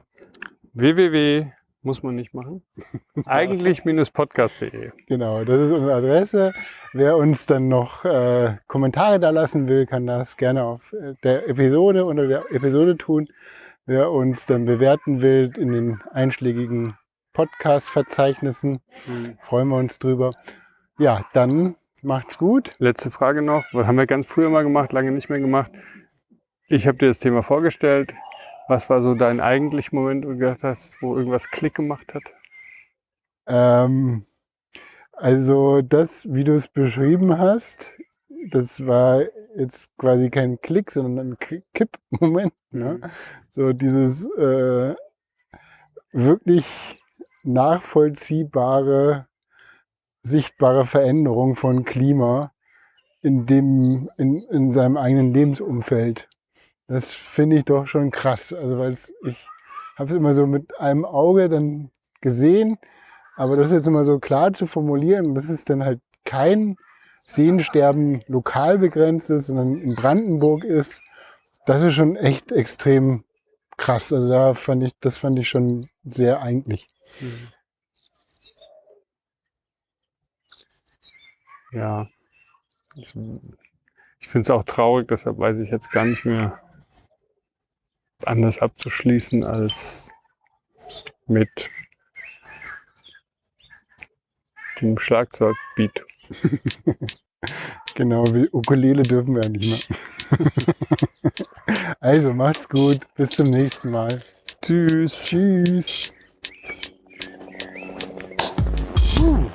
www muss man nicht machen. Eigentlich-podcast.de. Genau, das ist unsere Adresse. Wer uns dann noch äh, Kommentare da lassen will, kann das gerne auf äh, der Episode unter der Episode tun. Wer uns dann bewerten will in den einschlägigen Podcast-Verzeichnissen, Mhm. freuen wir uns drüber. Ja, dann macht's gut. Letzte Frage noch. Was haben wir ganz früher mal gemacht, lange nicht mehr gemacht. Ich habe dir das Thema vorgestellt. Was war so dein eigentlicher Moment, wo du gedacht hast, wo irgendwas Klick gemacht hat? Ähm, also das, wie du es beschrieben hast, das war jetzt quasi kein Klick, sondern ein Ki- Kipp-Moment. Ne? So dieses äh, wirklich nachvollziehbare, sichtbare Veränderung von Klima in dem, in, in seinem eigenen Lebensumfeld. Das finde ich doch schon krass. Also weil ich habe es immer so mit einem Auge dann gesehen, aber das jetzt immer so klar zu formulieren, das ist dann halt kein Seensterben lokal begrenzt ist, sondern in Brandenburg ist, das ist schon echt extrem krass. Also da fand ich, das fand ich schon sehr eigentlich. Ja. Ich, ich finde es auch traurig, deshalb weiß ich jetzt gar nicht mehr anders abzuschließen als mit dem Schlagzeugbeat. Genau, wie Ukulele dürfen wir ja nicht mehr. also macht's gut, bis zum nächsten Mal. Tschüss. Tschüss. Puh.